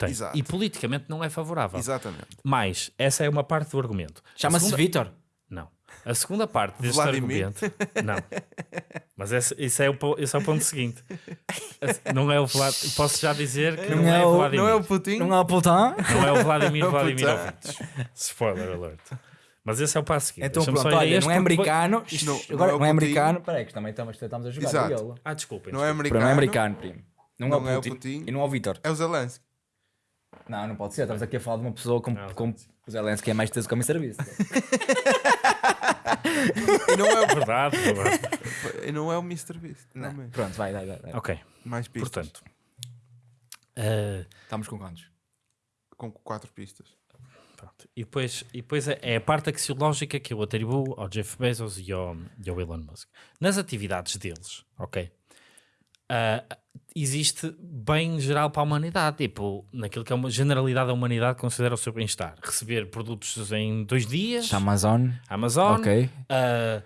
tem. Exato. E politicamente não é favorável. Exatamente. Mas essa é uma parte do argumento. A Chama-se segunda- Vitor. Não. A segunda parte deste Vladimir. argumento. Não. Mas esse, esse é o, esse é o ponto seguinte. Não é o Vlad... Posso já dizer que não, Não é, é o Vladimir. Não é o Putin? Não é o Putin? Não é o Vladimir É o Vladimirovich. Spoiler alert. Mas esse é o passo seguinte. Então pronto, olha, não é americano. Isto não- Agora não é não é americano. Espera aí, que também estamos, estamos a jogar. Exato. Ah, desculpem. Não é americano. Não é americano, primo. Não, Não é é o Putin. e não é o Vitor. É o Zelensky. Não, não pode ser. Estamos aqui a falar de uma pessoa com, Não, com o Zelensky é mais teso que o serviço. E não é o, Verdade, verdade. e não é o Mr. Beast. também. Pronto, vai, vai, vai. vai. ok, Mais pistas. portanto. eh, Estamos com quantos? Com quatro pistas. pronto. E depois, e depois é, é a parte axiológica que eu atribuo ao Jeff Bezos e ao, e ao Elon Musk. Nas atividades deles, ok? Ah, existe bem geral para a humanidade, tipo, naquilo que é uma generalidade da humanidade considera o seu bem-estar. Receber produtos em dois dias, Amazon. Amazon, Ok. a-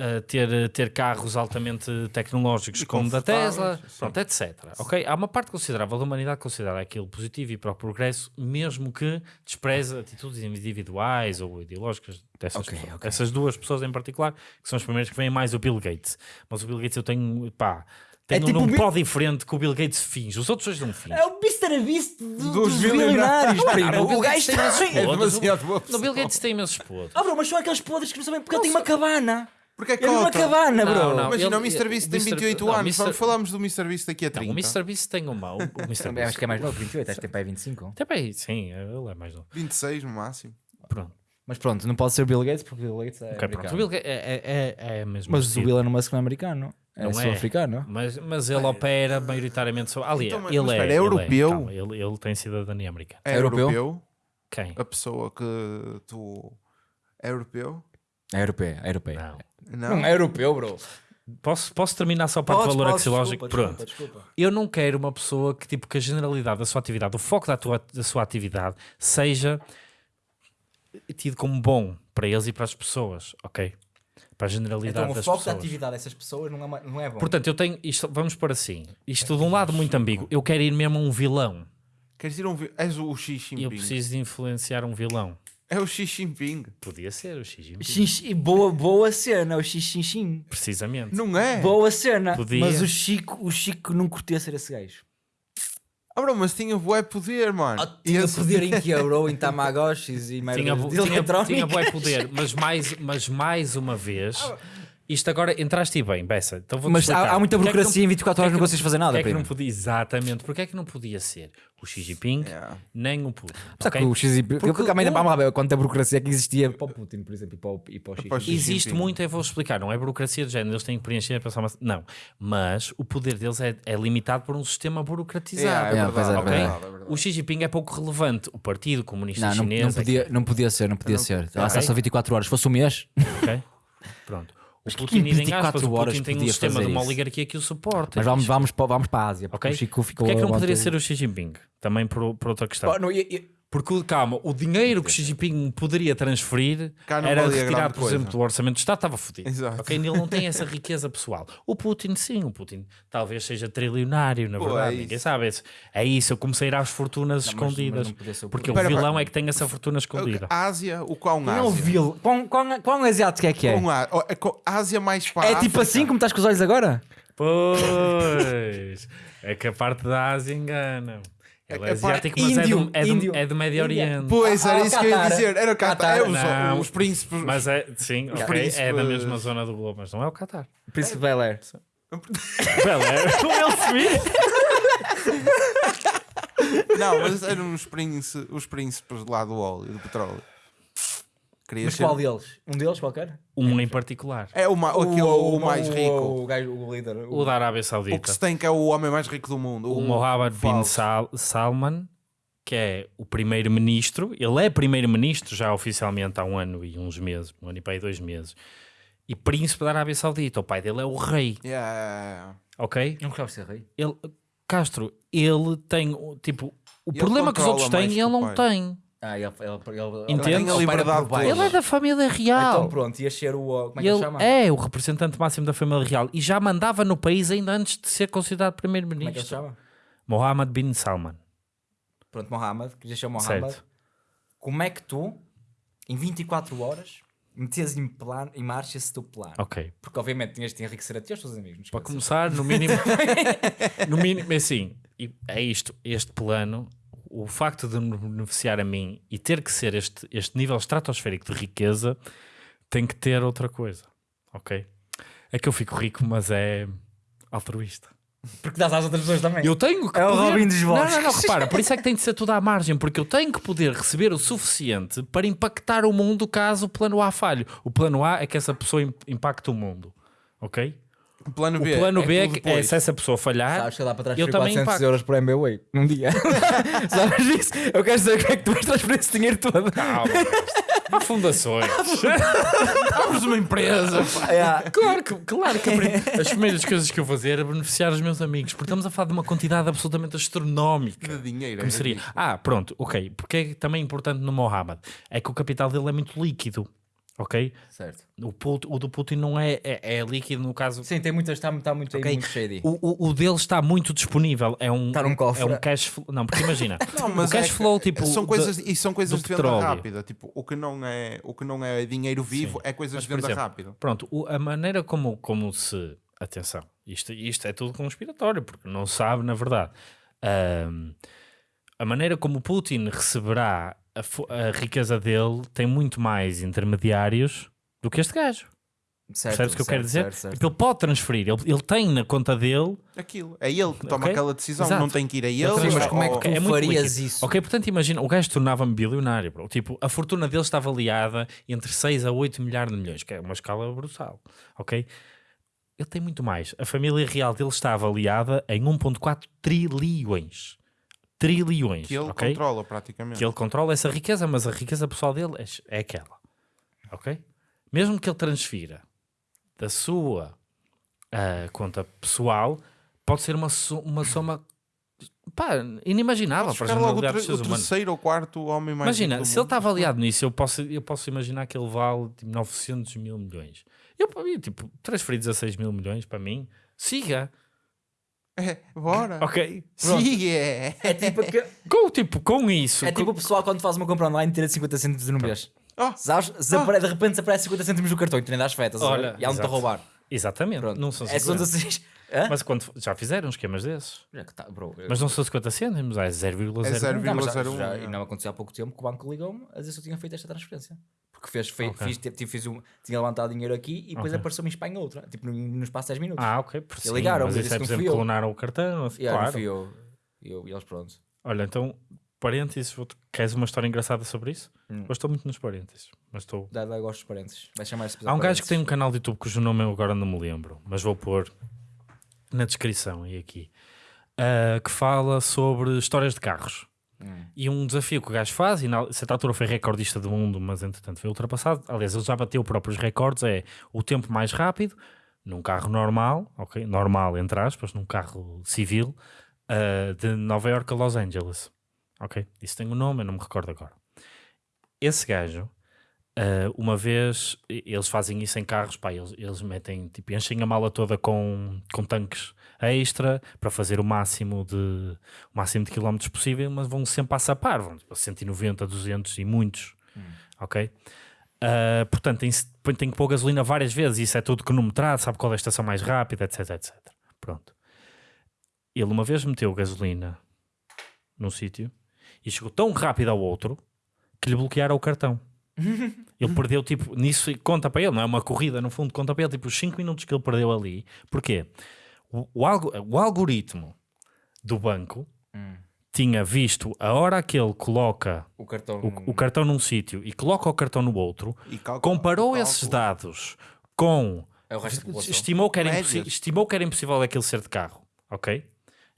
a ter, ter carros altamente tecnológicos E como da Tesla, sim. pronto, etc. Ok? Há uma parte considerável da humanidade que considera aquilo positivo e para o progresso, mesmo que despreze atitudes individuais ou ideológicas dessas Ok, pessoas. ok. Essas duas pessoas em particular, que são as primeiras que vêm mais o Bill Gates. Mas o Bill Gates eu tenho, pá, tenho tipo um o Bi- pó diferente que o Bill Gates finge. Os outros dois não fingem. É o Mr. Beast do- Dos dos bilionários, primo. Ah, o Bill O Gates gajo tem imensos está... É demasiado No Bill Gates tem imensos podres. Ah, bro, mas são aqueles podres que não sabem porque ele tem uma cabana. Porque é Ele tem uma cota. cabana, bro. Não, não. Imagina, Ele- o Mr. Beast o tem Mr. 28 não, anos. Mr. Vamos falarmos do Mr. Beast daqui a Não, 30. o Mr. Beast tem uma. O, o Mr. Também acho que é mais novo, 28, acho que tem para aí 25. Até bem, sim, ele é mais novo. 26 no máximo. Pronto. Mas pronto, não pode ser o Bill Gates porque o Bill Gates é Ok, pronto. americano. O Bill Gates é, é, é, é mesmo Mas o Elon Musk não é americano. É Não é. sul-africano. Mas, mas ele opera maioritariamente só. Ali, Então, mas- ele, mas é, espera, é ele europeu? calma, ele, ele tem cidadania americana. É Europeu? europeu. Quem? A pessoa que tu. É europeu? É europeu, é europeu. Não. Não. Não é europeu, bro. Posso, posso terminar só para o valor axiológico? Pronto. desculpa, desculpa. Eu não quero uma pessoa que, tipo, que a generalidade da sua atividade, o foco da, tua, da sua atividade, seja tido como bom para eles e para as pessoas, ok? Para a generalidade Então o das foco da pessoas. atividade dessas pessoas não é, não é bom. Portanto, eu tenho isto, vamos por assim, isto de um lado muito ambíguo. Eu quero ir mesmo a um vilão. Queres ir a um. vi- És o Xi E Jinping. eu preciso de influenciar um vilão. É o Xi Jinping. Podia ser o Xi Jinping. Xixi- boa, boa cena, o xixim. Precisamente. Não é? Boa cena. Podia. Mas o Chico, o Chico não curtia ser esse gajo. Ah, bro, mas tinha bué poder, mano. Ah, tinha Esse- poder em que bro, em Tamagotchis e Tinha, de tinha, eletrónica. tinha bué poder, mas mais, mas mais uma vez, isto agora entraste bem, Bessa. Então vou Mas há, há muita burocracia em 24 horas, não consegues fazer nada, Porque é que não podia, exatamente, porque é que não podia ser o Xi Jinping Yeah. nem o Putin? Só ok? que o Xi Porque Porque também o- quanta burocracia que existia para o Putin, por exemplo, e para o, e para o Xi Para o Xi Existe Jinping. muito, eu vou explicar, não é burocracia de género, eles têm que preencher, pensar uma... Não, mas o poder deles é, é limitado por um sistema burocratizado. Yeah, é é, verdade, ok? é verdade, é verdade. O Xi Jinping é pouco relevante. O Partido Comunista Não, não, Chinês. não, é que- podia, não podia ser, não podia ser. Lá está Ok. só 24 horas. Se fosse um mês, ok? Pronto. Mas que Putin em nem 24 aspas, horas Putin tem um sistema fazer de uma oligarquia que o suporta. mas vamos, vamos, para, vamos para a Ásia. Porque Ok? o Chico ficou. Porquê é que não poderia ser o Xi Jinping? Também por, por outra questão. Pá, não, e- e- Porque, calma, o dinheiro que Xi Jinping poderia transferir não era retirar, por exemplo, coisa. do orçamento do Estado, estava fodido. Exato. Ok? Ele não tem essa riqueza pessoal. O Putin, sim, o Putin talvez seja trilionário, na Pô, verdade. é Ninguém sabe. isso. É isso, eu comecei a ir às fortunas Não, mas- mas escondidas. não o porque Putin. o vilão pera. é que tem essa fortuna escondida. A Ásia, o qual Não é o Ásia? vil. Quão, quão, quão asiático é que é? A, é Ásia mais para É tipo África. assim como estás com os olhos agora? Pois, é que a parte da Ásia engana. Ele é É asiático, mas é, Índio, do, é, do, é do Médio. Oriente. Pois, era ah, isso que eu ia Qatar. dizer. Era o Qatar. Qatar. É os, Não. os príncipes. Mas é, sim, ok, príncipe- é da mesma zona do globo, mas não é o Qatar. Príncipe Bel Air. Bel Air, o Will Smith. Não, mas eram os príncipes, os príncipes lá do óleo, do petróleo. Queria Mas ser- qual deles? Um deles qualquer? Um em particular. É o, ma... aquele, o, mais rico. O, gajo, o líder. O da Arábia O que Saudita. se tem que é o homem mais rico do mundo. O Mohammed bin. Sal Salman, que é o primeiro-ministro. Ele é primeiro-ministro já oficialmente há um ano e uns meses. Um ano e para dois meses. E príncipe da Arábia Saudita. O pai dele é o rei, Yeah. ok? Não gostava de ser rei. Ele, Castro, ele tem, o- tipo... O ele problema que os outros têm, ele o não pai. tem. Ah, ele, ele, ele, Entende? ele Tem a opera liberdade por baixo. Ele é da família real. Então pronto, ia ser o. Como é que ele Ele chama? é o representante máximo da família real e já mandava no país ainda antes de ser considerado Como é que ele primeiro-ministro. chama? Mohammed bin Salman. Pronto, Mohammed, que já chama Mohammed. Certo. Como é que tu, em 24 horas, metes em, plano, em marcha esse teu plano? Ok. Porque obviamente tinhas de enriquecer a ti e aos teus amigos. Para começar, no mínimo, no mínimo, é assim, e é isto, este plano, o facto de me beneficiar a mim e ter que ser este, este nível estratosférico de riqueza, tem que ter outra coisa, ok? É que eu fico rico, mas é altruísta. Porque dás às outras pessoas também. Eu tenho que É o poder... Robin dos Não, Bosques. não, não, repara, por isso é que tem de ser tudo à margem, porque eu tenho que poder receber o suficiente para impactar o mundo caso o plano A falhe. O plano A é que essa pessoa im- impacte o mundo, ok? O plano O B plano B é, tudo que, é se essa pessoa falhar, Sabes que dá para eu transferir também 400 impacto. euros por MBWay num dia. Sabes isso? Eu quero saber como é que tu vais transferir esse dinheiro todo. Calma, fundações. Abres uma empresa. É. Claro que, claro que as primeiras coisas que eu vou fazer era beneficiar os meus amigos, porque estamos a falar de uma quantidade absolutamente astronómica. De dinheiro. Como é seria? Ah, pronto, ok. Porque é também importante no Mohammed é que o capital dele é muito líquido, ok? Certo. O, Put- o do Putin não é, é, é líquido no caso. Sim, tem muitas, está, está muito, Ok. muito shady. O, o, o dele está muito disponível. É um, Está num cofre. É um cash flow. Não, porque imagina. Não, mas o cash é que flow, tipo. são de- coisas, e são coisas de venda rápida. Tipo, o que não é, o que não é dinheiro vivo é coisas Mas, de venda exemplo, rápida. Pronto, o- a maneira como, como se. Atenção, isto, isto é tudo conspiratório, porque não sabe, na verdade. Ahm, a maneira como o Putin receberá a, a riqueza dele tem muito mais intermediários do que este gajo. Certo, Percebes o que eu quero dizer? certo, certo. Ele pode transferir, ele, ele tem na conta dele. Aquilo. É ele que toma Ok. aquela decisão. Exato. Não tem que ir a ele. Sim, mas como é que tu é muito farias isso? Ok, portanto, imagina, o gajo tornava-me bilionário, bro. Tipo, a fortuna dele está avaliada entre 6 a 8 milhares de milhões, que é uma escala brutal. Ok? Ele tem muito mais. A família real dele está avaliada em 1,4 trilhões. Trilhões. que ele ok? controla praticamente. que ele controla essa riqueza, mas a riqueza pessoal dele é, é aquela. Ok? Mesmo que ele transfira da sua ah, conta pessoal, pode ser uma, uma soma pá, inimaginável para ficar logo o, o terceiro ou quarto homem mais Imagina, se ele está avaliado nisso, eu posso, eu posso imaginar que ele vale tipo, 900 mil milhões. Eu, eu tipo, transferir 16 mil milhões para mim, siga. É, bora. Ok? Pronto. Sim, é. É tipo, que- Com, tipo, com isso. é com- tipo o pessoal quando faz uma compra online tira 50 cêntimos no mês. Oh, Sabes? Desapare- De repente desaparece 50 cêntimos no cartão e tu nem dás fetas. Olha, e há a exato. roubar. Exatamente. Pronto. Não são É, são 50. 16. Hã? Mas quando, já fizeram esquemas desses. Já que tá, bro, eu- Mas não são 50 cêntimos, é 0,01. É zero- Não, mas já, 0,01, já, é. e não aconteceu há pouco tempo que o banco ligou-me a dizer se eu tinha feito esta transferência. Porque fez, fei- Ok. fiz, tipo, fiz um, tinha levantado dinheiro aqui e depois Ok. apareceu-me em Espanha outra, tipo no, no espaço de 10 minutos. Ah, ok. Por E sim, ligaram, mas mas isso é, por não fui exemplo, eu. clonaram o cartão. assim, e aí claro. fui eu, eu e eles pronto. Olha, então, parênteses, vou- queres uma história engraçada sobre isso? Hum. Eu estou muito nos parênteses, mas estou... Dá, dá gosto dos parentes. Vai chamar Há um gajo que tem um canal de YouTube cujo nome eu agora não me lembro, mas vou pôr na descrição e aqui, ah, que fala sobre histórias de carros. Hum. E um desafio que o gajo faz, e na certa altura foi recordista do mundo, mas entretanto foi ultrapassado. Aliás, ele já bateu próprios recordes: é o tempo mais rápido num carro normal, ok? Normal, entre aspas, num carro civil, ah, de Nova York a Los Angeles. Ok? Isso tem um nome, eu não me recordo agora. Esse gajo, ah, uma vez, eles fazem isso em carros, pá, eles, eles metem, tipo, enchem a mala toda com, com tanques extra para fazer o máximo de o máximo de quilómetros possível, mas vão sempre a sapar, vão tipo, a 190, 200 e muitos, ok? Ah, portanto, tem, tem que pôr gasolina várias vezes, isso é tudo cronometrado, sabe qual é a estação mais rápida, etc, etc. Pronto. Ele uma vez meteu gasolina num sítio e chegou tão rápido ao outro que lhe bloquearam o cartão. Ele perdeu, tipo, nisso conta para ele, não é uma corrida, no fundo, conta para ele, tipo, os 5 minutos que ele perdeu ali. Porquê? O, o, algo, o algoritmo do banco Hum. tinha visto a hora que ele coloca O cartão. o, o cartão num sítio e coloca o cartão no outro, E cálculo- comparou esses dados com. É. Estimou que, era estimou que era impossível aquilo ser de carro, ok?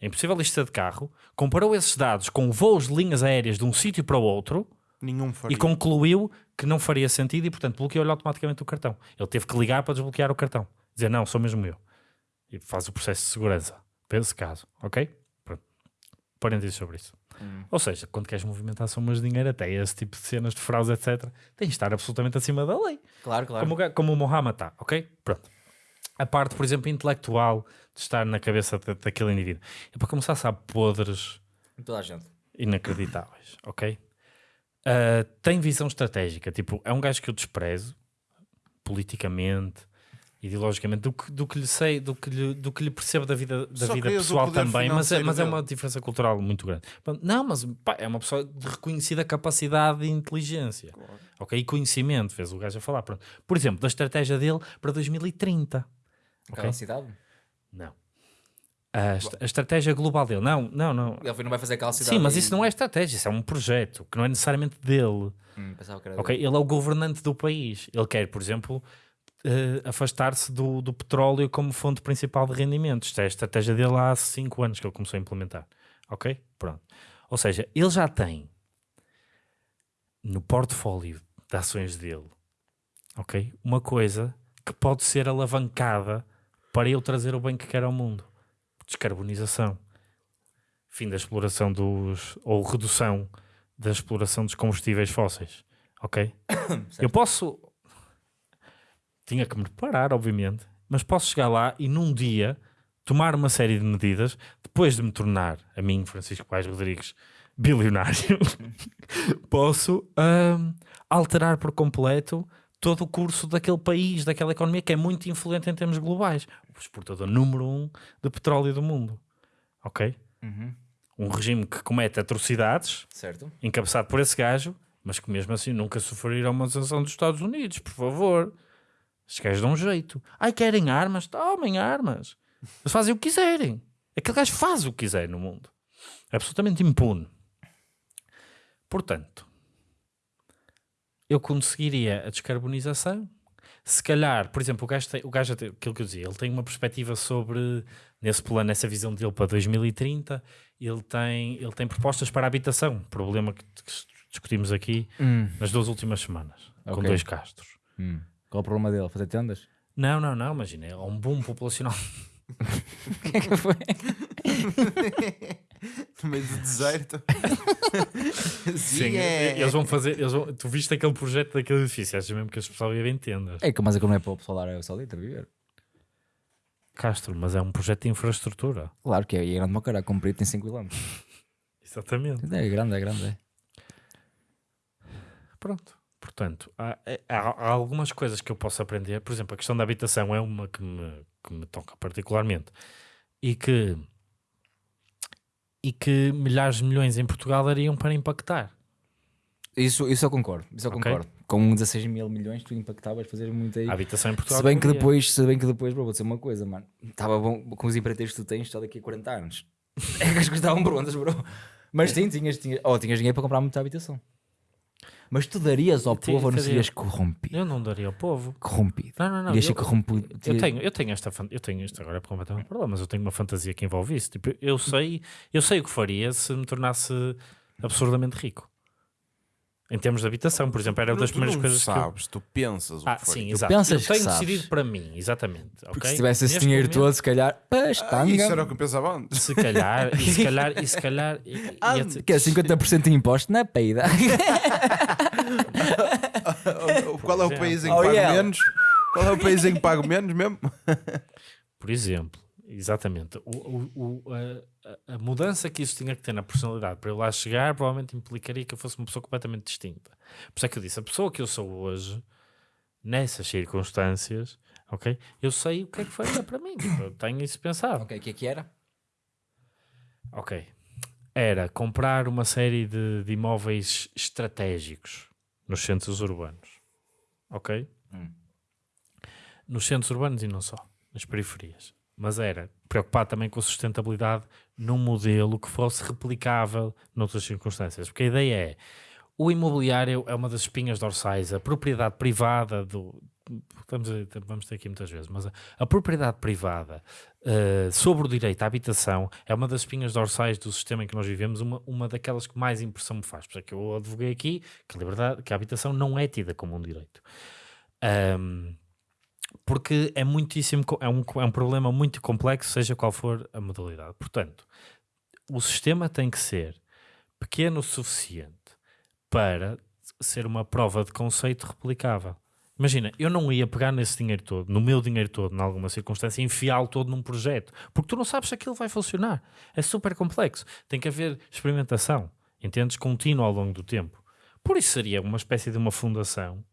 É impossível isto ser de carro. Comparou esses dados com voos de linhas aéreas de um sítio para o outro Nenhum faria. e concluiu que não faria sentido e, portanto, bloqueou-lhe automaticamente o cartão. Ele teve que ligar para desbloquear o cartão. Dizer, não, sou mesmo eu. E faz o processo de segurança. Para esse caso, ok? Pronto. Parênteses sobre isso. Hum. Ou seja, quando queres movimentar somas de dinheiro, até esse tipo de cenas de fraude, etc., tens de estar absolutamente acima da lei. Claro, claro. Como, como o Mohammed está, ok? Pronto. A parte, por exemplo, intelectual de estar na cabeça da- daquele indivíduo. É para começar, sabe, podres Toda a gente. inacreditáveis, ok? Ah, tem visão estratégica, tipo, é um gajo que eu desprezo politicamente, ideologicamente, do que, do que lhe sei, do que lhe, do que lhe percebo da vida, da Só vida pessoal também, mas é, mas é uma diferença cultural muito grande. Não, mas pá, é uma pessoa de reconhecida capacidade e inteligência, ok? E conhecimento, fez o gajo a falar. Pronto. Por exemplo, da estratégia dele para 2030. Aquela Ok. cidade. Não. A, a estratégia global dele. Não, não, não. Ele não vai fazer aquela cidade. Sim, mas e- isso não é estratégia, isso é um projeto que não é necessariamente dele. Hum, pensava que era Ok, dele. Ele é o governante do país. Ele quer, por exemplo, eh, afastar-se do, do petróleo como fonte principal de rendimentos. Isto é a estratégia dele há 5 anos que ele começou a implementar. Ok? Pronto. Ou seja, ele já tem no portfólio de ações dele, ok? Uma coisa que pode ser alavancada para ele trazer o bem que quer ao mundo. Descarbonização. Fim da exploração dos... ou redução da exploração dos combustíveis fósseis. Ok? Eu posso. Tinha que me preparar, obviamente, mas posso chegar lá e num dia tomar uma série de medidas depois de me tornar, a mim, Francisco Pais Rodrigues, bilionário. posso ahm, alterar por completo todo o curso daquele país, daquela economia que é muito influente em termos globais. O exportador número um de petróleo do mundo. Ok? Uhum. Um regime que comete atrocidades Certo. encabeçado por esse gajo, mas que mesmo assim nunca sofreram uma sanção dos Estados Unidos, por favor. Os gajos dão um jeito. Ai, querem armas? Tomem armas. Eles fazem o que quiserem. Aquele gajo faz o que quiser no mundo. É absolutamente impune. Portanto, eu conseguiria a descarbonização. Se calhar, por exemplo, o gajo, tem, o gajo tem- aquilo que eu dizia, ele tem uma perspectiva sobre, nesse plano, nessa visão dele para 2030, ele tem, ele tem propostas para a habitação, problema que, que discutimos aqui nas duas últimas semanas, com Ok. dois castros. Hum. Qual o problema dele? Fazer tendas? Não, não, não, imagina, é um boom populacional. No meio do deserto. Sim, é. eles vão fazer, eles vão- tu viste aquele projeto daquele edifício, achas mesmo que as pessoas iam em tendas? É que mas é que não é para o pessoal dar o solito a viver. Castro, mas é um projeto de infraestrutura. Claro que é. E é grande uma cara, comprido tem 5 km. Exatamente. É grande, é grande. É. Pronto. Portanto, há, é- há- há algumas coisas que eu posso aprender. Por exemplo, a questão da habitação é uma que me, que me toca particularmente e que, e que milhares de milhões em Portugal dariam para impactar. Isso, isso eu concordo. Isso eu Ok. concordo. Com 16 mil milhões tu impactavas fazer muito aí. A habitação em Portugal. Se bem que depois, se bem que depois, bro, vou dizer uma coisa, mano. Estava bom com os empreiteiros que tu tens só daqui a 40 anos. É que as coisas estavam prontas, bro. Mas sim, tinhas, tinhas, oh, tinhas dinheiro para comprar muita habitação. Mas tu darias ao povo ou não serias corrompido? Eu não daria ao povo. Corrompido. Não, não, não. Eu- corrompido. Eu tenho, eu tenho esta eu tenho isto agora é completamente problema, mas eu tenho uma fantasia que envolve isso. Tipo, eu sei, eu sei o que faria se me tornasse absurdamente rico. Em termos de habitação, por exemplo, era uma das Tu primeiras não coisas que eu... sabes, tu pensas o Ah, que foi. sim, Tu exato. pensas eu que tenho sabes. decidido para mim, exatamente. Porque ok? se tivesse esse Neste dinheiro momento, todo, se calhar, pá, Ah, isso era o que eu pensava antes. Se calhar, e se calhar, e se calhar, e- e- Ah, ia- que é 50% de imposto na peida. Qual é o país em que Oh, pago yeah. menos? Qual é o país em que pago menos mesmo? Por exemplo, exatamente, o, o- o- a, a- mudança que isso tinha que ter na personalidade para eu lá chegar provavelmente implicaria que eu fosse uma pessoa completamente distinta. Por isso é que eu disse, a pessoa que eu sou hoje, nessas circunstâncias, ok? Eu sei o que é que faria para mim, tipo, eu tenho isso pensado. ok, o que é que era? Ok. Era comprar uma série de, de imóveis estratégicos nos centros urbanos. Ok? Hum. Nos centros urbanos e não só, nas periferias. Mas era preocupar também com a sustentabilidade num modelo que fosse replicável noutras circunstâncias. Porque a ideia é, o imobiliário é uma das espinhas dorsais, a propriedade privada do... Vamos, vamos ter aqui muitas vezes, mas a, a propriedade privada uh, sobre o direito à habitação é uma das espinhas dorsais do sistema em que nós vivemos, uma, uma daquelas que mais impressão me faz. Por isso é que eu advoguei aqui que a, liberdade, que a habitação não é tida como um direito. Um, porque é muitíssimo, é um, é um problema muito complexo, seja qual for a modalidade. Portanto, o sistema tem que ser pequeno o suficiente para ser uma prova de conceito replicável. Imagina, eu não ia pegar nesse dinheiro todo, no meu dinheiro todo, em alguma circunstância, e enfiá-lo todo num projeto, porque tu não sabes se aquilo vai funcionar. É super complexo. Tem que haver experimentação, entendes? Contínua ao longo do tempo. Por isso seria uma espécie de uma fundação,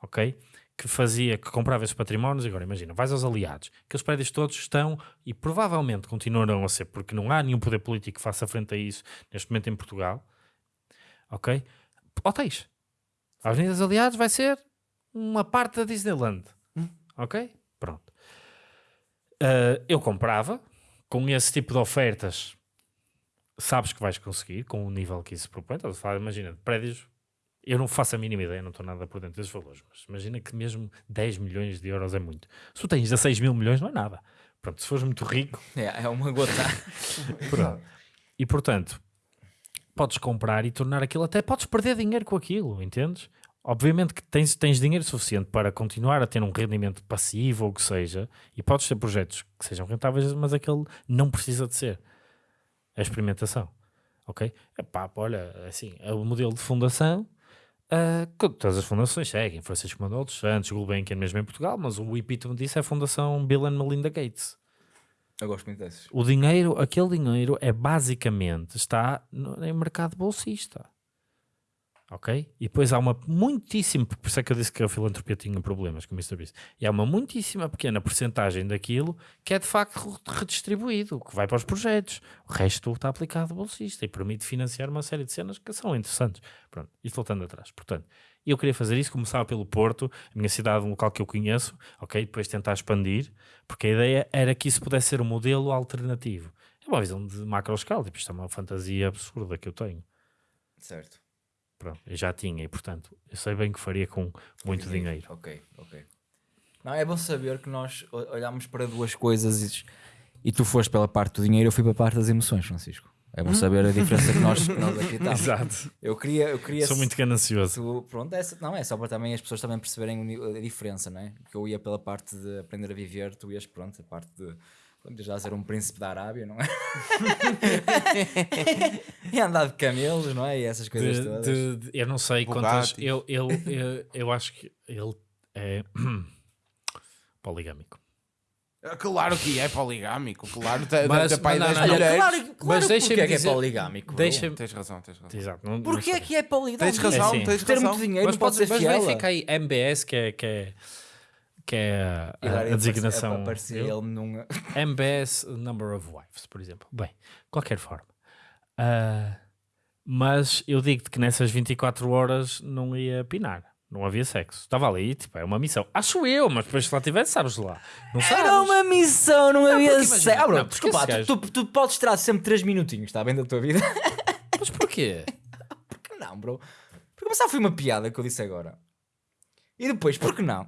ok? Que fazia, que comprava esses patrimónios. Agora, imagina, vais aos aliados, aqueles prédios todos estão e provavelmente continuarão a ser, porque não há nenhum poder político que faça frente a isso neste momento em Portugal, ok? Hotéis. A Avenida dos Aliados vai ser uma parte da Disneyland. Ok? Pronto. Uh, eu comprava, com esse tipo de ofertas, sabes que vais conseguir, com o nível que isso propõe. Falar, imagina, de prédios, eu não faço a mínima ideia, não estou nada por dentro desses valores, mas imagina que mesmo 10 milhões de euros é muito. Se tu tens 16 mil milhões, não é nada. Pronto, se fores muito rico, É, é uma gota. Pronto. E portanto, podes comprar e tornar aquilo, até podes perder dinheiro com aquilo, entendes? Obviamente que tens, tens dinheiro suficiente para continuar a ter um rendimento passivo ou o que seja, e podes ter projetos que sejam rentáveis, mas aquele não precisa de ser. É a experimentação. Ok? Epá, olha, assim, é o modelo de fundação. Ah, que todas as fundações seguem, Francisco Manuel dos Santos, Gulbenkian mesmo em Portugal, mas o epítome disso é a Fundação Bill and Melinda Gates. Eu gosto muito desses. O dinheiro, aquele dinheiro é basicamente está no, em mercado bolsista. Ok? E depois há uma muitíssima, por isso é que eu disse que a filantropia tinha problemas com o Mr. Beast. E há uma muitíssima pequena porcentagem daquilo que é de facto redistribuído, que vai para os projetos. O resto está aplicado bolsista e permite financiar uma série de cenas que são interessantes. Pronto, isto voltando atrás. Portanto, eu queria fazer isso, começava pelo Porto, a minha cidade, um local que eu conheço, ok? Depois tentar expandir, porque a ideia era que isso pudesse ser um modelo alternativo. É uma visão de macro escala, tipo, isto é uma fantasia absurda que eu tenho. Certo. Pronto, eu já tinha e, portanto, eu sei bem que faria com muito dinheiro. Ok, ok. Não, é bom saber que nós o- olhamos para duas coisas e, e tu foste pela parte do dinheiro, eu fui pela parte das emoções, Francisco. É bom saber a diferença que nós, que nós aqui estamos. Exato. Eu queria, eu queria Sou muito ganancioso. Pronto, essa, não, é só para também as pessoas também perceberem a diferença, não é? Que eu ia pela parte de aprender a viver, tu ias, pronto, a parte de pronto, já ser um príncipe da Arábia, não é? e andar de camelos, não é? E essas coisas De- todas. de- de- eu não sei quantas. Bugattis. Eu, eu, eu, eu acho que ele é poligâmico. Ah, Claro que é poligâmico, claro. Mas- pai não, das não, não. mulheres. claro, claro Mas deixa-me é que é poligâmico. bro? Deixa-me. Tens razão, tens razão. Exato. Não, Porquê não é que é poligâmico? Tens razão, assim, tens Ter razão. muito dinheiro Mas, não pode mas verifica aí MBS, que é, que é, que é a- a, designação. aparecia Eu- ele num... MBS Number of Wives, por exemplo. Bem, qualquer forma. Ah, mas eu digo-te que nessas 24 horas não ia pinar. Não havia sexo. Estava ali, tipo, é uma missão. Acho eu, mas depois se lá tivesse, sabes lá. Não sabes. Era uma missão, não havia porque imagina- sexo. Ah, bro, não, porque desculpa, tu, tu, tu podes tirar sempre 3 minutinhos, está bem, da tua vida? Mas porquê? Porque não, bro? Porque começar foi uma piada que eu disse agora. E depois, por que não?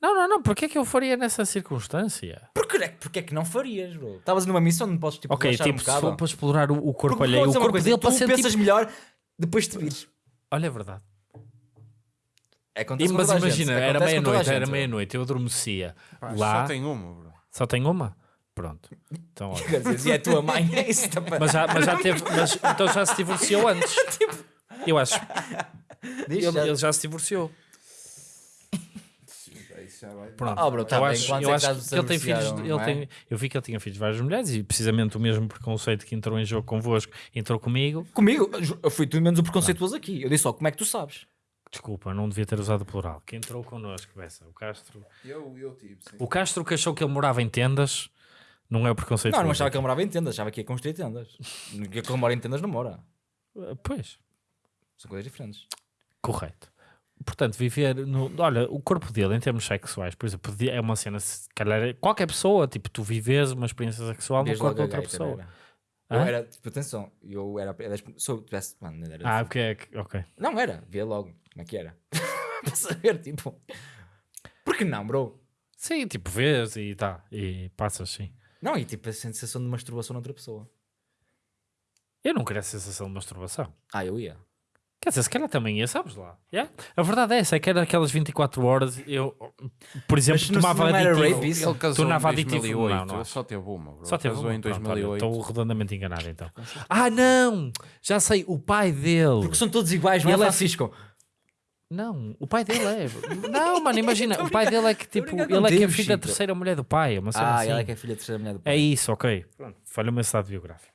Não, não, não. Porquê é que eu faria nessa circunstância? Porque, é- porque é que não farias, bro? Estavas numa missão, não podes tipo, Ok, relaxar tipo, um se bocado. for para explorar o, o corpo Porque alheio, o dizer uma corpo coisa, dele tu para ser pensas tipo... melhor depois de te vires. Olha, é verdade. É E, acontece com mas toda a gente, imagina, acontece era com toda a meia-noite, gente, era bro. meia-noite, eu adormecia. Pá, lá, Só tem uma, bro. só tem uma? Pronto. Então, olha. Quer dizer, E é a tua mãe, isso está para... Mas já, mas já teve. Mas, então já se divorciou antes. Eu acho. Diz, Ele, já- ele já se divorciou. Vai. Pronto. Ah, bro, tá eu bem. acho, Quantos eu é que acho já que ele tem filhos. Ele não é? tem, eu vi que ele tinha filhos de várias mulheres e precisamente o mesmo preconceito que entrou em jogo convosco entrou comigo. Comigo, eu fui tudo menos o preconceituoso aqui. Eu disse só, como é que tu sabes? Desculpa, não devia ter usado o plural. Que entrou connosco, Bessa. O Castro. Eu, eu tive, sim. O Castro que achou que ele morava em tendas não é o preconceito. Não, não achava que ele morava em tendas, achava que ia construir tendas. Que ele mora em tendas não mora. Pois. São coisas diferentes. Correto. Portanto, viver no. Olha, o corpo dele, em termos sexuais, por exemplo, é uma cena. Se calhar, qualquer pessoa, tipo, tu vives uma experiência sexual no corpo de outra pessoa. era. Eu era, tipo, atenção, eu era. era se eu tivesse. Mano, era. Ah, porque é que. Ok. Não era, via logo como é que era. Para saber, tipo. Por que não, bro? Sim, tipo, vês e tá. E passas, sim. Não, e tipo a sensação de masturbação noutra pessoa. Eu não queria a sensação de masturbação. Ah, eu ia. Quer dizer, se calhar também ia, sabes lá. Yeah? A verdade é essa, é que era aquelas 24 horas, eu, por exemplo, Mas não- tomava não era aditivo. rape? Ele casou Tornava em aditivo. 2008. Não, não ele acho. só teve uma, bro. Só teve casou uma, em pronto, olha, 2008. Estou redondamente enganado então. Ah, não! Já sei, o pai dele. Porque são todos iguais, não Ele é é- Francisco? Não, o pai dele é. Não, mano, imagina, o pai dele é que tipo, ele é que é filho da terceira mulher do pai, é uma Ah, assim. ela é que é filha da terceira mulher do pai. É isso, ok. Pronto, falha o meu estado biográfico.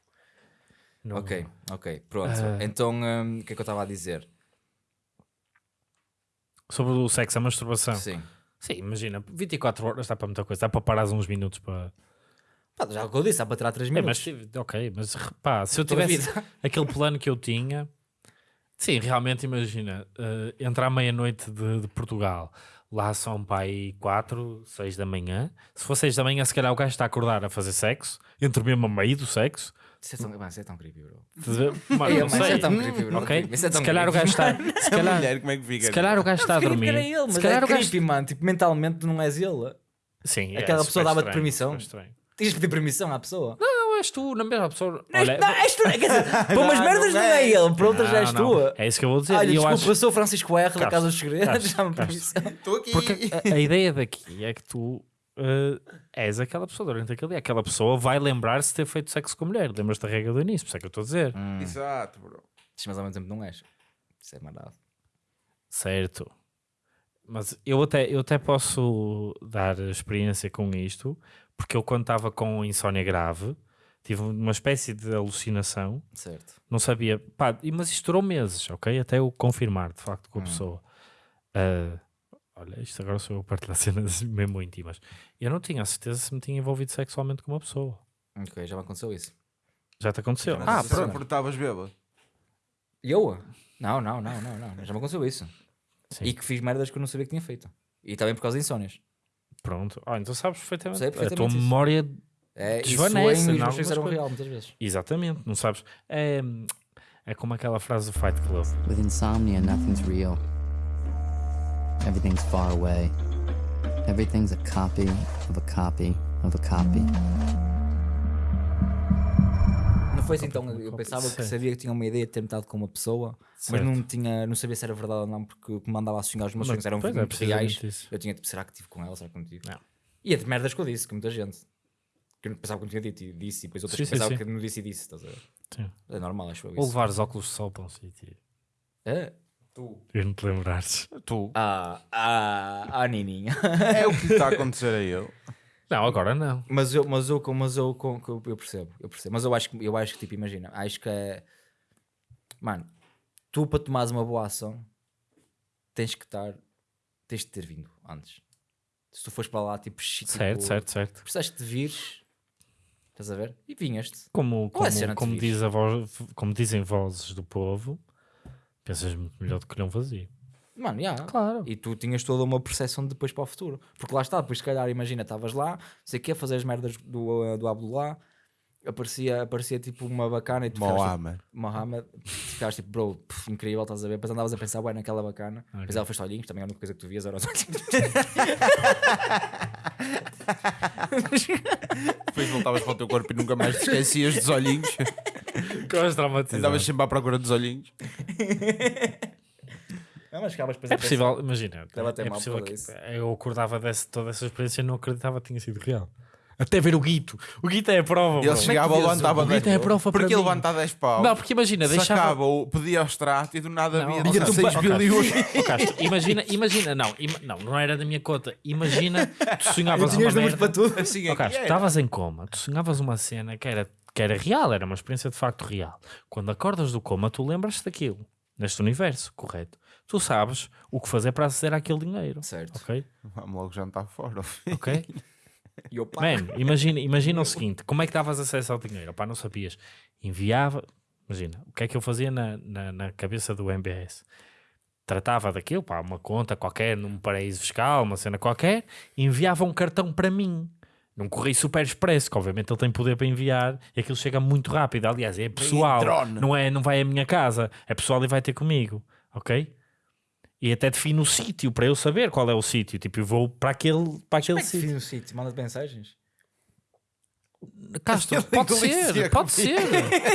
Não- Ok, ok, pronto. Ah. Então, hum, o que é que eu estava a dizer? Sobre o sexo, a masturbação. Sim. Sim, imagina, 24 horas dá para muita coisa, dá para parar uns minutos para. Pá, já o que eu disse, dá para tirar 3 É, minutos. mas tive- ok, mas repá, se eu tivesse aquele plano que eu tinha, sim, realmente imagina, eh, entrar à meia-noite de, de Portugal, lá são pai 4, 6 da manhã. Se for 6 da manhã, se calhar o gajo está a acordar a fazer sexo, entre mesmo a meio do sexo. Isso é tão, isso é tão creepy, bro. Mano, Ei, não mas isso sei. é tão creepy, bro. Ok? Isso é tão Se calhar o creepy. gajo está. Se A calhar, mulher, como é que fica? se calhar o gajo está a dormir. era ele, mas se calhar é o gajo. creepy, mano. Tipo, mentalmente não és ele. Sim, Aquela é pessoa dava-te permissão. Tens de pedir permissão à pessoa. Não, és tu, na mesma pessoa. Não, Olha, não, és tu, quer dizer, para umas Não, merdas não não é é. ele, para outras não, és não. tu. É isso que eu vou dizer. Olha, E eu desculpa, acho- eu sou o Francisco R da Casa dos Segredos, dá-me Castro. permissão. Estou aqui. Porque a, a ideia daqui é que tu eh, és aquela pessoa durante aquele dia. Aquela pessoa vai lembrar-se de ter feito sexo com a mulher. Lembras-te da regra do início, por isso é que eu estou a dizer. Exato, bro. Mas ao mesmo tempo não és. Isso é maravilhoso. Certo. Mas eu até, eu até posso dar experiência com isto, porque eu quando estava com insónia grave, tive uma espécie de alucinação, Certo. não sabia, pá, e- mas isto durou meses, ok? Até eu confirmar de facto com a pessoa. Ah, olha, isto agora sou eu a partilhar cenas mesmo íntimas. Eu não tinha a certeza se me tinha envolvido sexualmente com uma pessoa. Ok, já me aconteceu isso. Já te aconteceu? Ah, pronto. Porque estavas bêbado. Eu? Não, não, não, não, não. Já me aconteceu isso. Sim. E que fiz merdas que eu não sabia que tinha feito. E também por causa de insónias. Pronto. Ah, então sabes perfeitamente. Sei a tua perfeitamente isso. memória É, Desvanece e os meus algumas sonhos eram real muitas vezes. Exatamente, não sabes? É, é como aquela frase do Fight Club. With insomnia, nothing's real. Everything's far away. Everything's a copy of a copy of a copy. Não foi assim então, eu pensava que sabia que tinha uma ideia de ter metade com uma pessoa, Certo. mas não, tinha, não sabia se era verdade ou não, porque o que me andava a sonhar os meus sonhos eram é, muito reais. precisamente isso. Eu tinha tipo, será que tive com ela? Será que não tive? Não. E é de merdas que eu disse, que muita gente. Que eu não pensava que não tinha dito e disse, e depois outras Sim, que pensavam sim. que não disse e disse. Estás a ver? Sim. É normal, acho eu Ou isso. levar os óculos de sol para um sítio. É? Tu. E não te lembrares. Tu. Ah, ah, ah, Nininha. É o que está a acontecer a ele. Não, agora não. Mas eu, mas eu, mas eu, com- com- eu percebo, eu percebo. Mas eu acho que, eu acho que tipo, imagina, acho que é. Mano, tu para tomares uma boa ação tens que estar, tens de ter vindo antes. Se tu fores para lá, tipo, Certo, tipo, certo, certo. precisaste de vires, estás a ver? E vinhas-te. Como, é como, como, diz a voz, como dizem vozes do povo, pensas muito melhor do que não fazia. Mano, já. Claro. E tu tinhas toda uma percepção depois para o futuro. Porque lá está, depois se calhar, imagina, estavas lá, sei que a fazer as merdas do, uh, do Abdullah, aparecia, aparecia tipo uma bacana e tu ficavas, tipo, Mohamed. Mohamed, ficavas tipo, bro, pff, incrível, estás a ver? Depois andavas a pensar, ué, naquela bacana. Depois ela fez olhinhos, também a única coisa que tu vias era os olhinhos. Depois voltavas para o teu corpo e nunca mais te esquecias dos olhinhos. Ficavas traumatizado. Andavas sempre à procura dos olhinhos. Não, mas ficavas depois É a pensar. possível, imagina, Deve é mal possível por que isso. eu acordava desse, toda essa experiência e não acreditava que tinha sido real. Até ver o Guito. O Guito é a prova. Ele bro. chegava, vias o levantava Guito 10 é prova Porque mim. levanta 10 pau. Não, porque imagina, deixava... Sacava, ou pedia ao extrato e do nada Não, havia ó, 16 Castro, bilhões. imagina, imagina, não, ima- não, não era da minha conta. Imagina, tu sonhavas uma merda. para tudo. Assim é que Castro, era. estavas em coma, tu sonhavas uma cena que era, que era real, era uma experiência de facto real. Quando acordas do coma, tu lembras-te daquilo, neste universo, correto? Tu sabes o que fazer para aceder àquele dinheiro, Certo. ok? Vamos logo jantar fora. Ok? E Man, imagina, imagina o seguinte: como é que davas acesso ao dinheiro? Opá, não sabias. Enviava, imagina, o que é que eu fazia na, na, na cabeça do MBS? Tratava daquilo, pá, uma conta qualquer, num paraíso fiscal, uma cena qualquer, enviava um cartão para mim. Num correio super expresso, que obviamente ele tem poder para enviar e aquilo chega muito rápido. Aliás, é pessoal, não, é, não vai à minha casa, é pessoal e vai ter comigo, ok? E até defino o sítio para eu saber qual é o sítio. Tipo, eu vou para aquele, para aquele como é que sítio. fiz no sítio? Manda mensagens. Castro, pode ser, pode ser.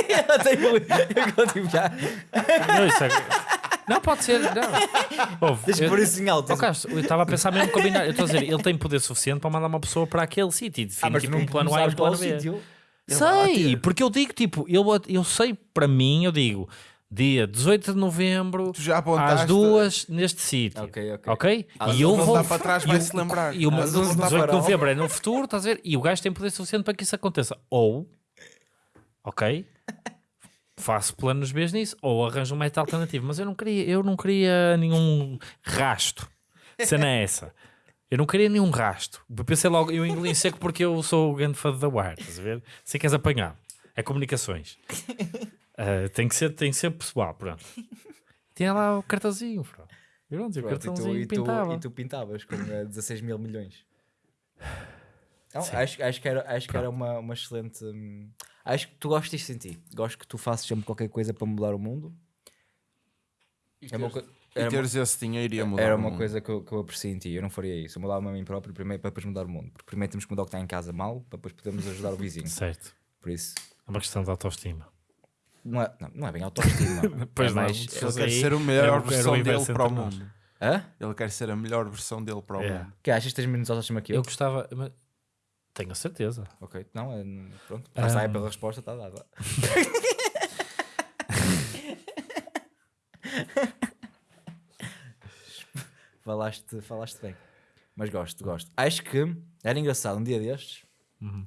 Ela tem eu continuo já. Não, isso é- não, pode ser. Não. Ouve, que eu- pôr isso em alto. Ó, Castro, eu estava a pensar mesmo combinar. Eu estou a dizer, ele tem poder suficiente para mandar uma pessoa para aquele sítio e Ah, define mas tipo um plano A e um plano o B. sítio. Sei, porque eu digo, tipo, eu, eu sei para mim, eu digo, dia 18 de novembro, Tu já apontaste. às duas, neste sítio. Ok, ok. Ok? Às E eu vou. para trás, e vai-se o- lembrar. E o Às onze 18 voltar de novembro é no futuro, estás a ver? E o gajo tem poder suficiente para que isso aconteça. Ou, ok? Faço planos B nisso, ou arranjo um método alternativo. Mas eu não queria, eu não queria nenhum rasto. Cena é essa. Eu não queria nenhum rasto. Pensei logo, eu engoli em seco porque eu sou o grande fã da Wire, estás a ver? Sei que és apanhado. É comunicações. Ah, tem, que ser, tem que ser pessoal, pronto. Tinha lá o cartãozinho, pronto. Pronto, e o Pronto, cartãozinho e, tu, pintava. e tu pintavas com eh, 16 mil milhões. Não, acho, acho que era, acho que era uma, uma excelente. hum, acho que tu gostas disso em ti. Gosto que tu faças sempre qualquer coisa para mudar o mundo. É uma co- E era uma- teres esse dinheiro ia mudar Era o uma mundo. coisa que eu, que eu aprecio em ti. Eu não faria isso. Eu mudava-me a mim próprio primeiro para depois mudar o mundo. Porque primeiro temos que mudar o que está em casa mal para depois podermos ajudar o vizinho. Certo. Por isso, É uma questão de autoestima. não é, não, não é bem autoestima. Pois é não, mais. Ele fosse quer ser a era melhor versão dele para o mundo. Hã? Ele quer ser a melhor versão dele para o É. mundo. Que achas que tens menos autoestima que eu? Eu gostava. mas- Tenho certeza. Ok, não, é, pronto. Já sai Ah. pela resposta, está dada. falaste, falaste bem. Mas gosto, gosto. Acho que era engraçado um dia destes Uhum.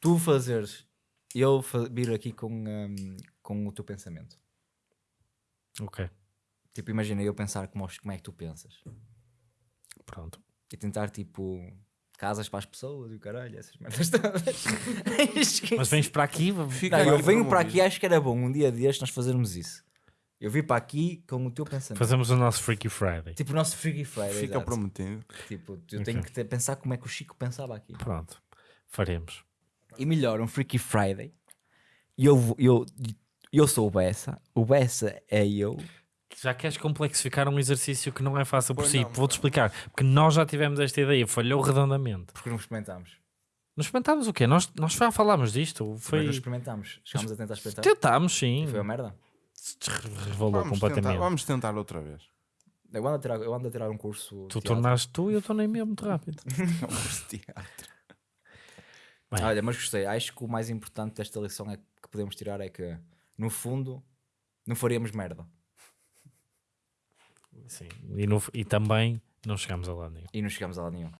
tu fazeres eu vir aqui com, hum, com o teu pensamento. Ok. Tipo, imagina eu pensar como, como é que tu pensas Pronto. e tentar tipo casas para as pessoas e o caralho, essas merdas todas. Mas vens para aqui. vamos- Fica Não, eu venho para aqui, acho que era bom um dia destes nós fazermos isso. Eu vim para aqui com o teu pensamento. Fazemos o nosso Freaky Friday. Tipo o nosso Freaky Friday. Fica exato. prometido. Tipo, eu tenho que ter- pensar como é que o Chico pensava aqui. Pronto. Faremos. E melhor, um Freaky Friday. E eu, eu, eu sou o Bessa. O Bessa é eu. Já queres complexificar um exercício que não é fácil por Pois si. não, Vou-te explicar. Porque nós já tivemos esta ideia, falhou redondamente. Porque não experimentámos. Nós experimentámos o quê? Nós, nós já falámos disto. Mas Foi... não experimentámos. Chegámos a tentar experimentar. Tentámos, sim. E foi uma merda. Revelou Vamos completamente. tentar, vamos tentar outra vez. Eu ando a tirar, eu ando a tirar um curso. Tu tornaste tu e eu tornei mesmo muito rápido. É um curso de teatro. Bem. Olha, mas gostei. Acho que o mais importante desta lição é que podemos tirar é que, no fundo, não faríamos merda. Sim. E, no- e também não chegámos a lá nenhum. E não chegamos a lado nenhum.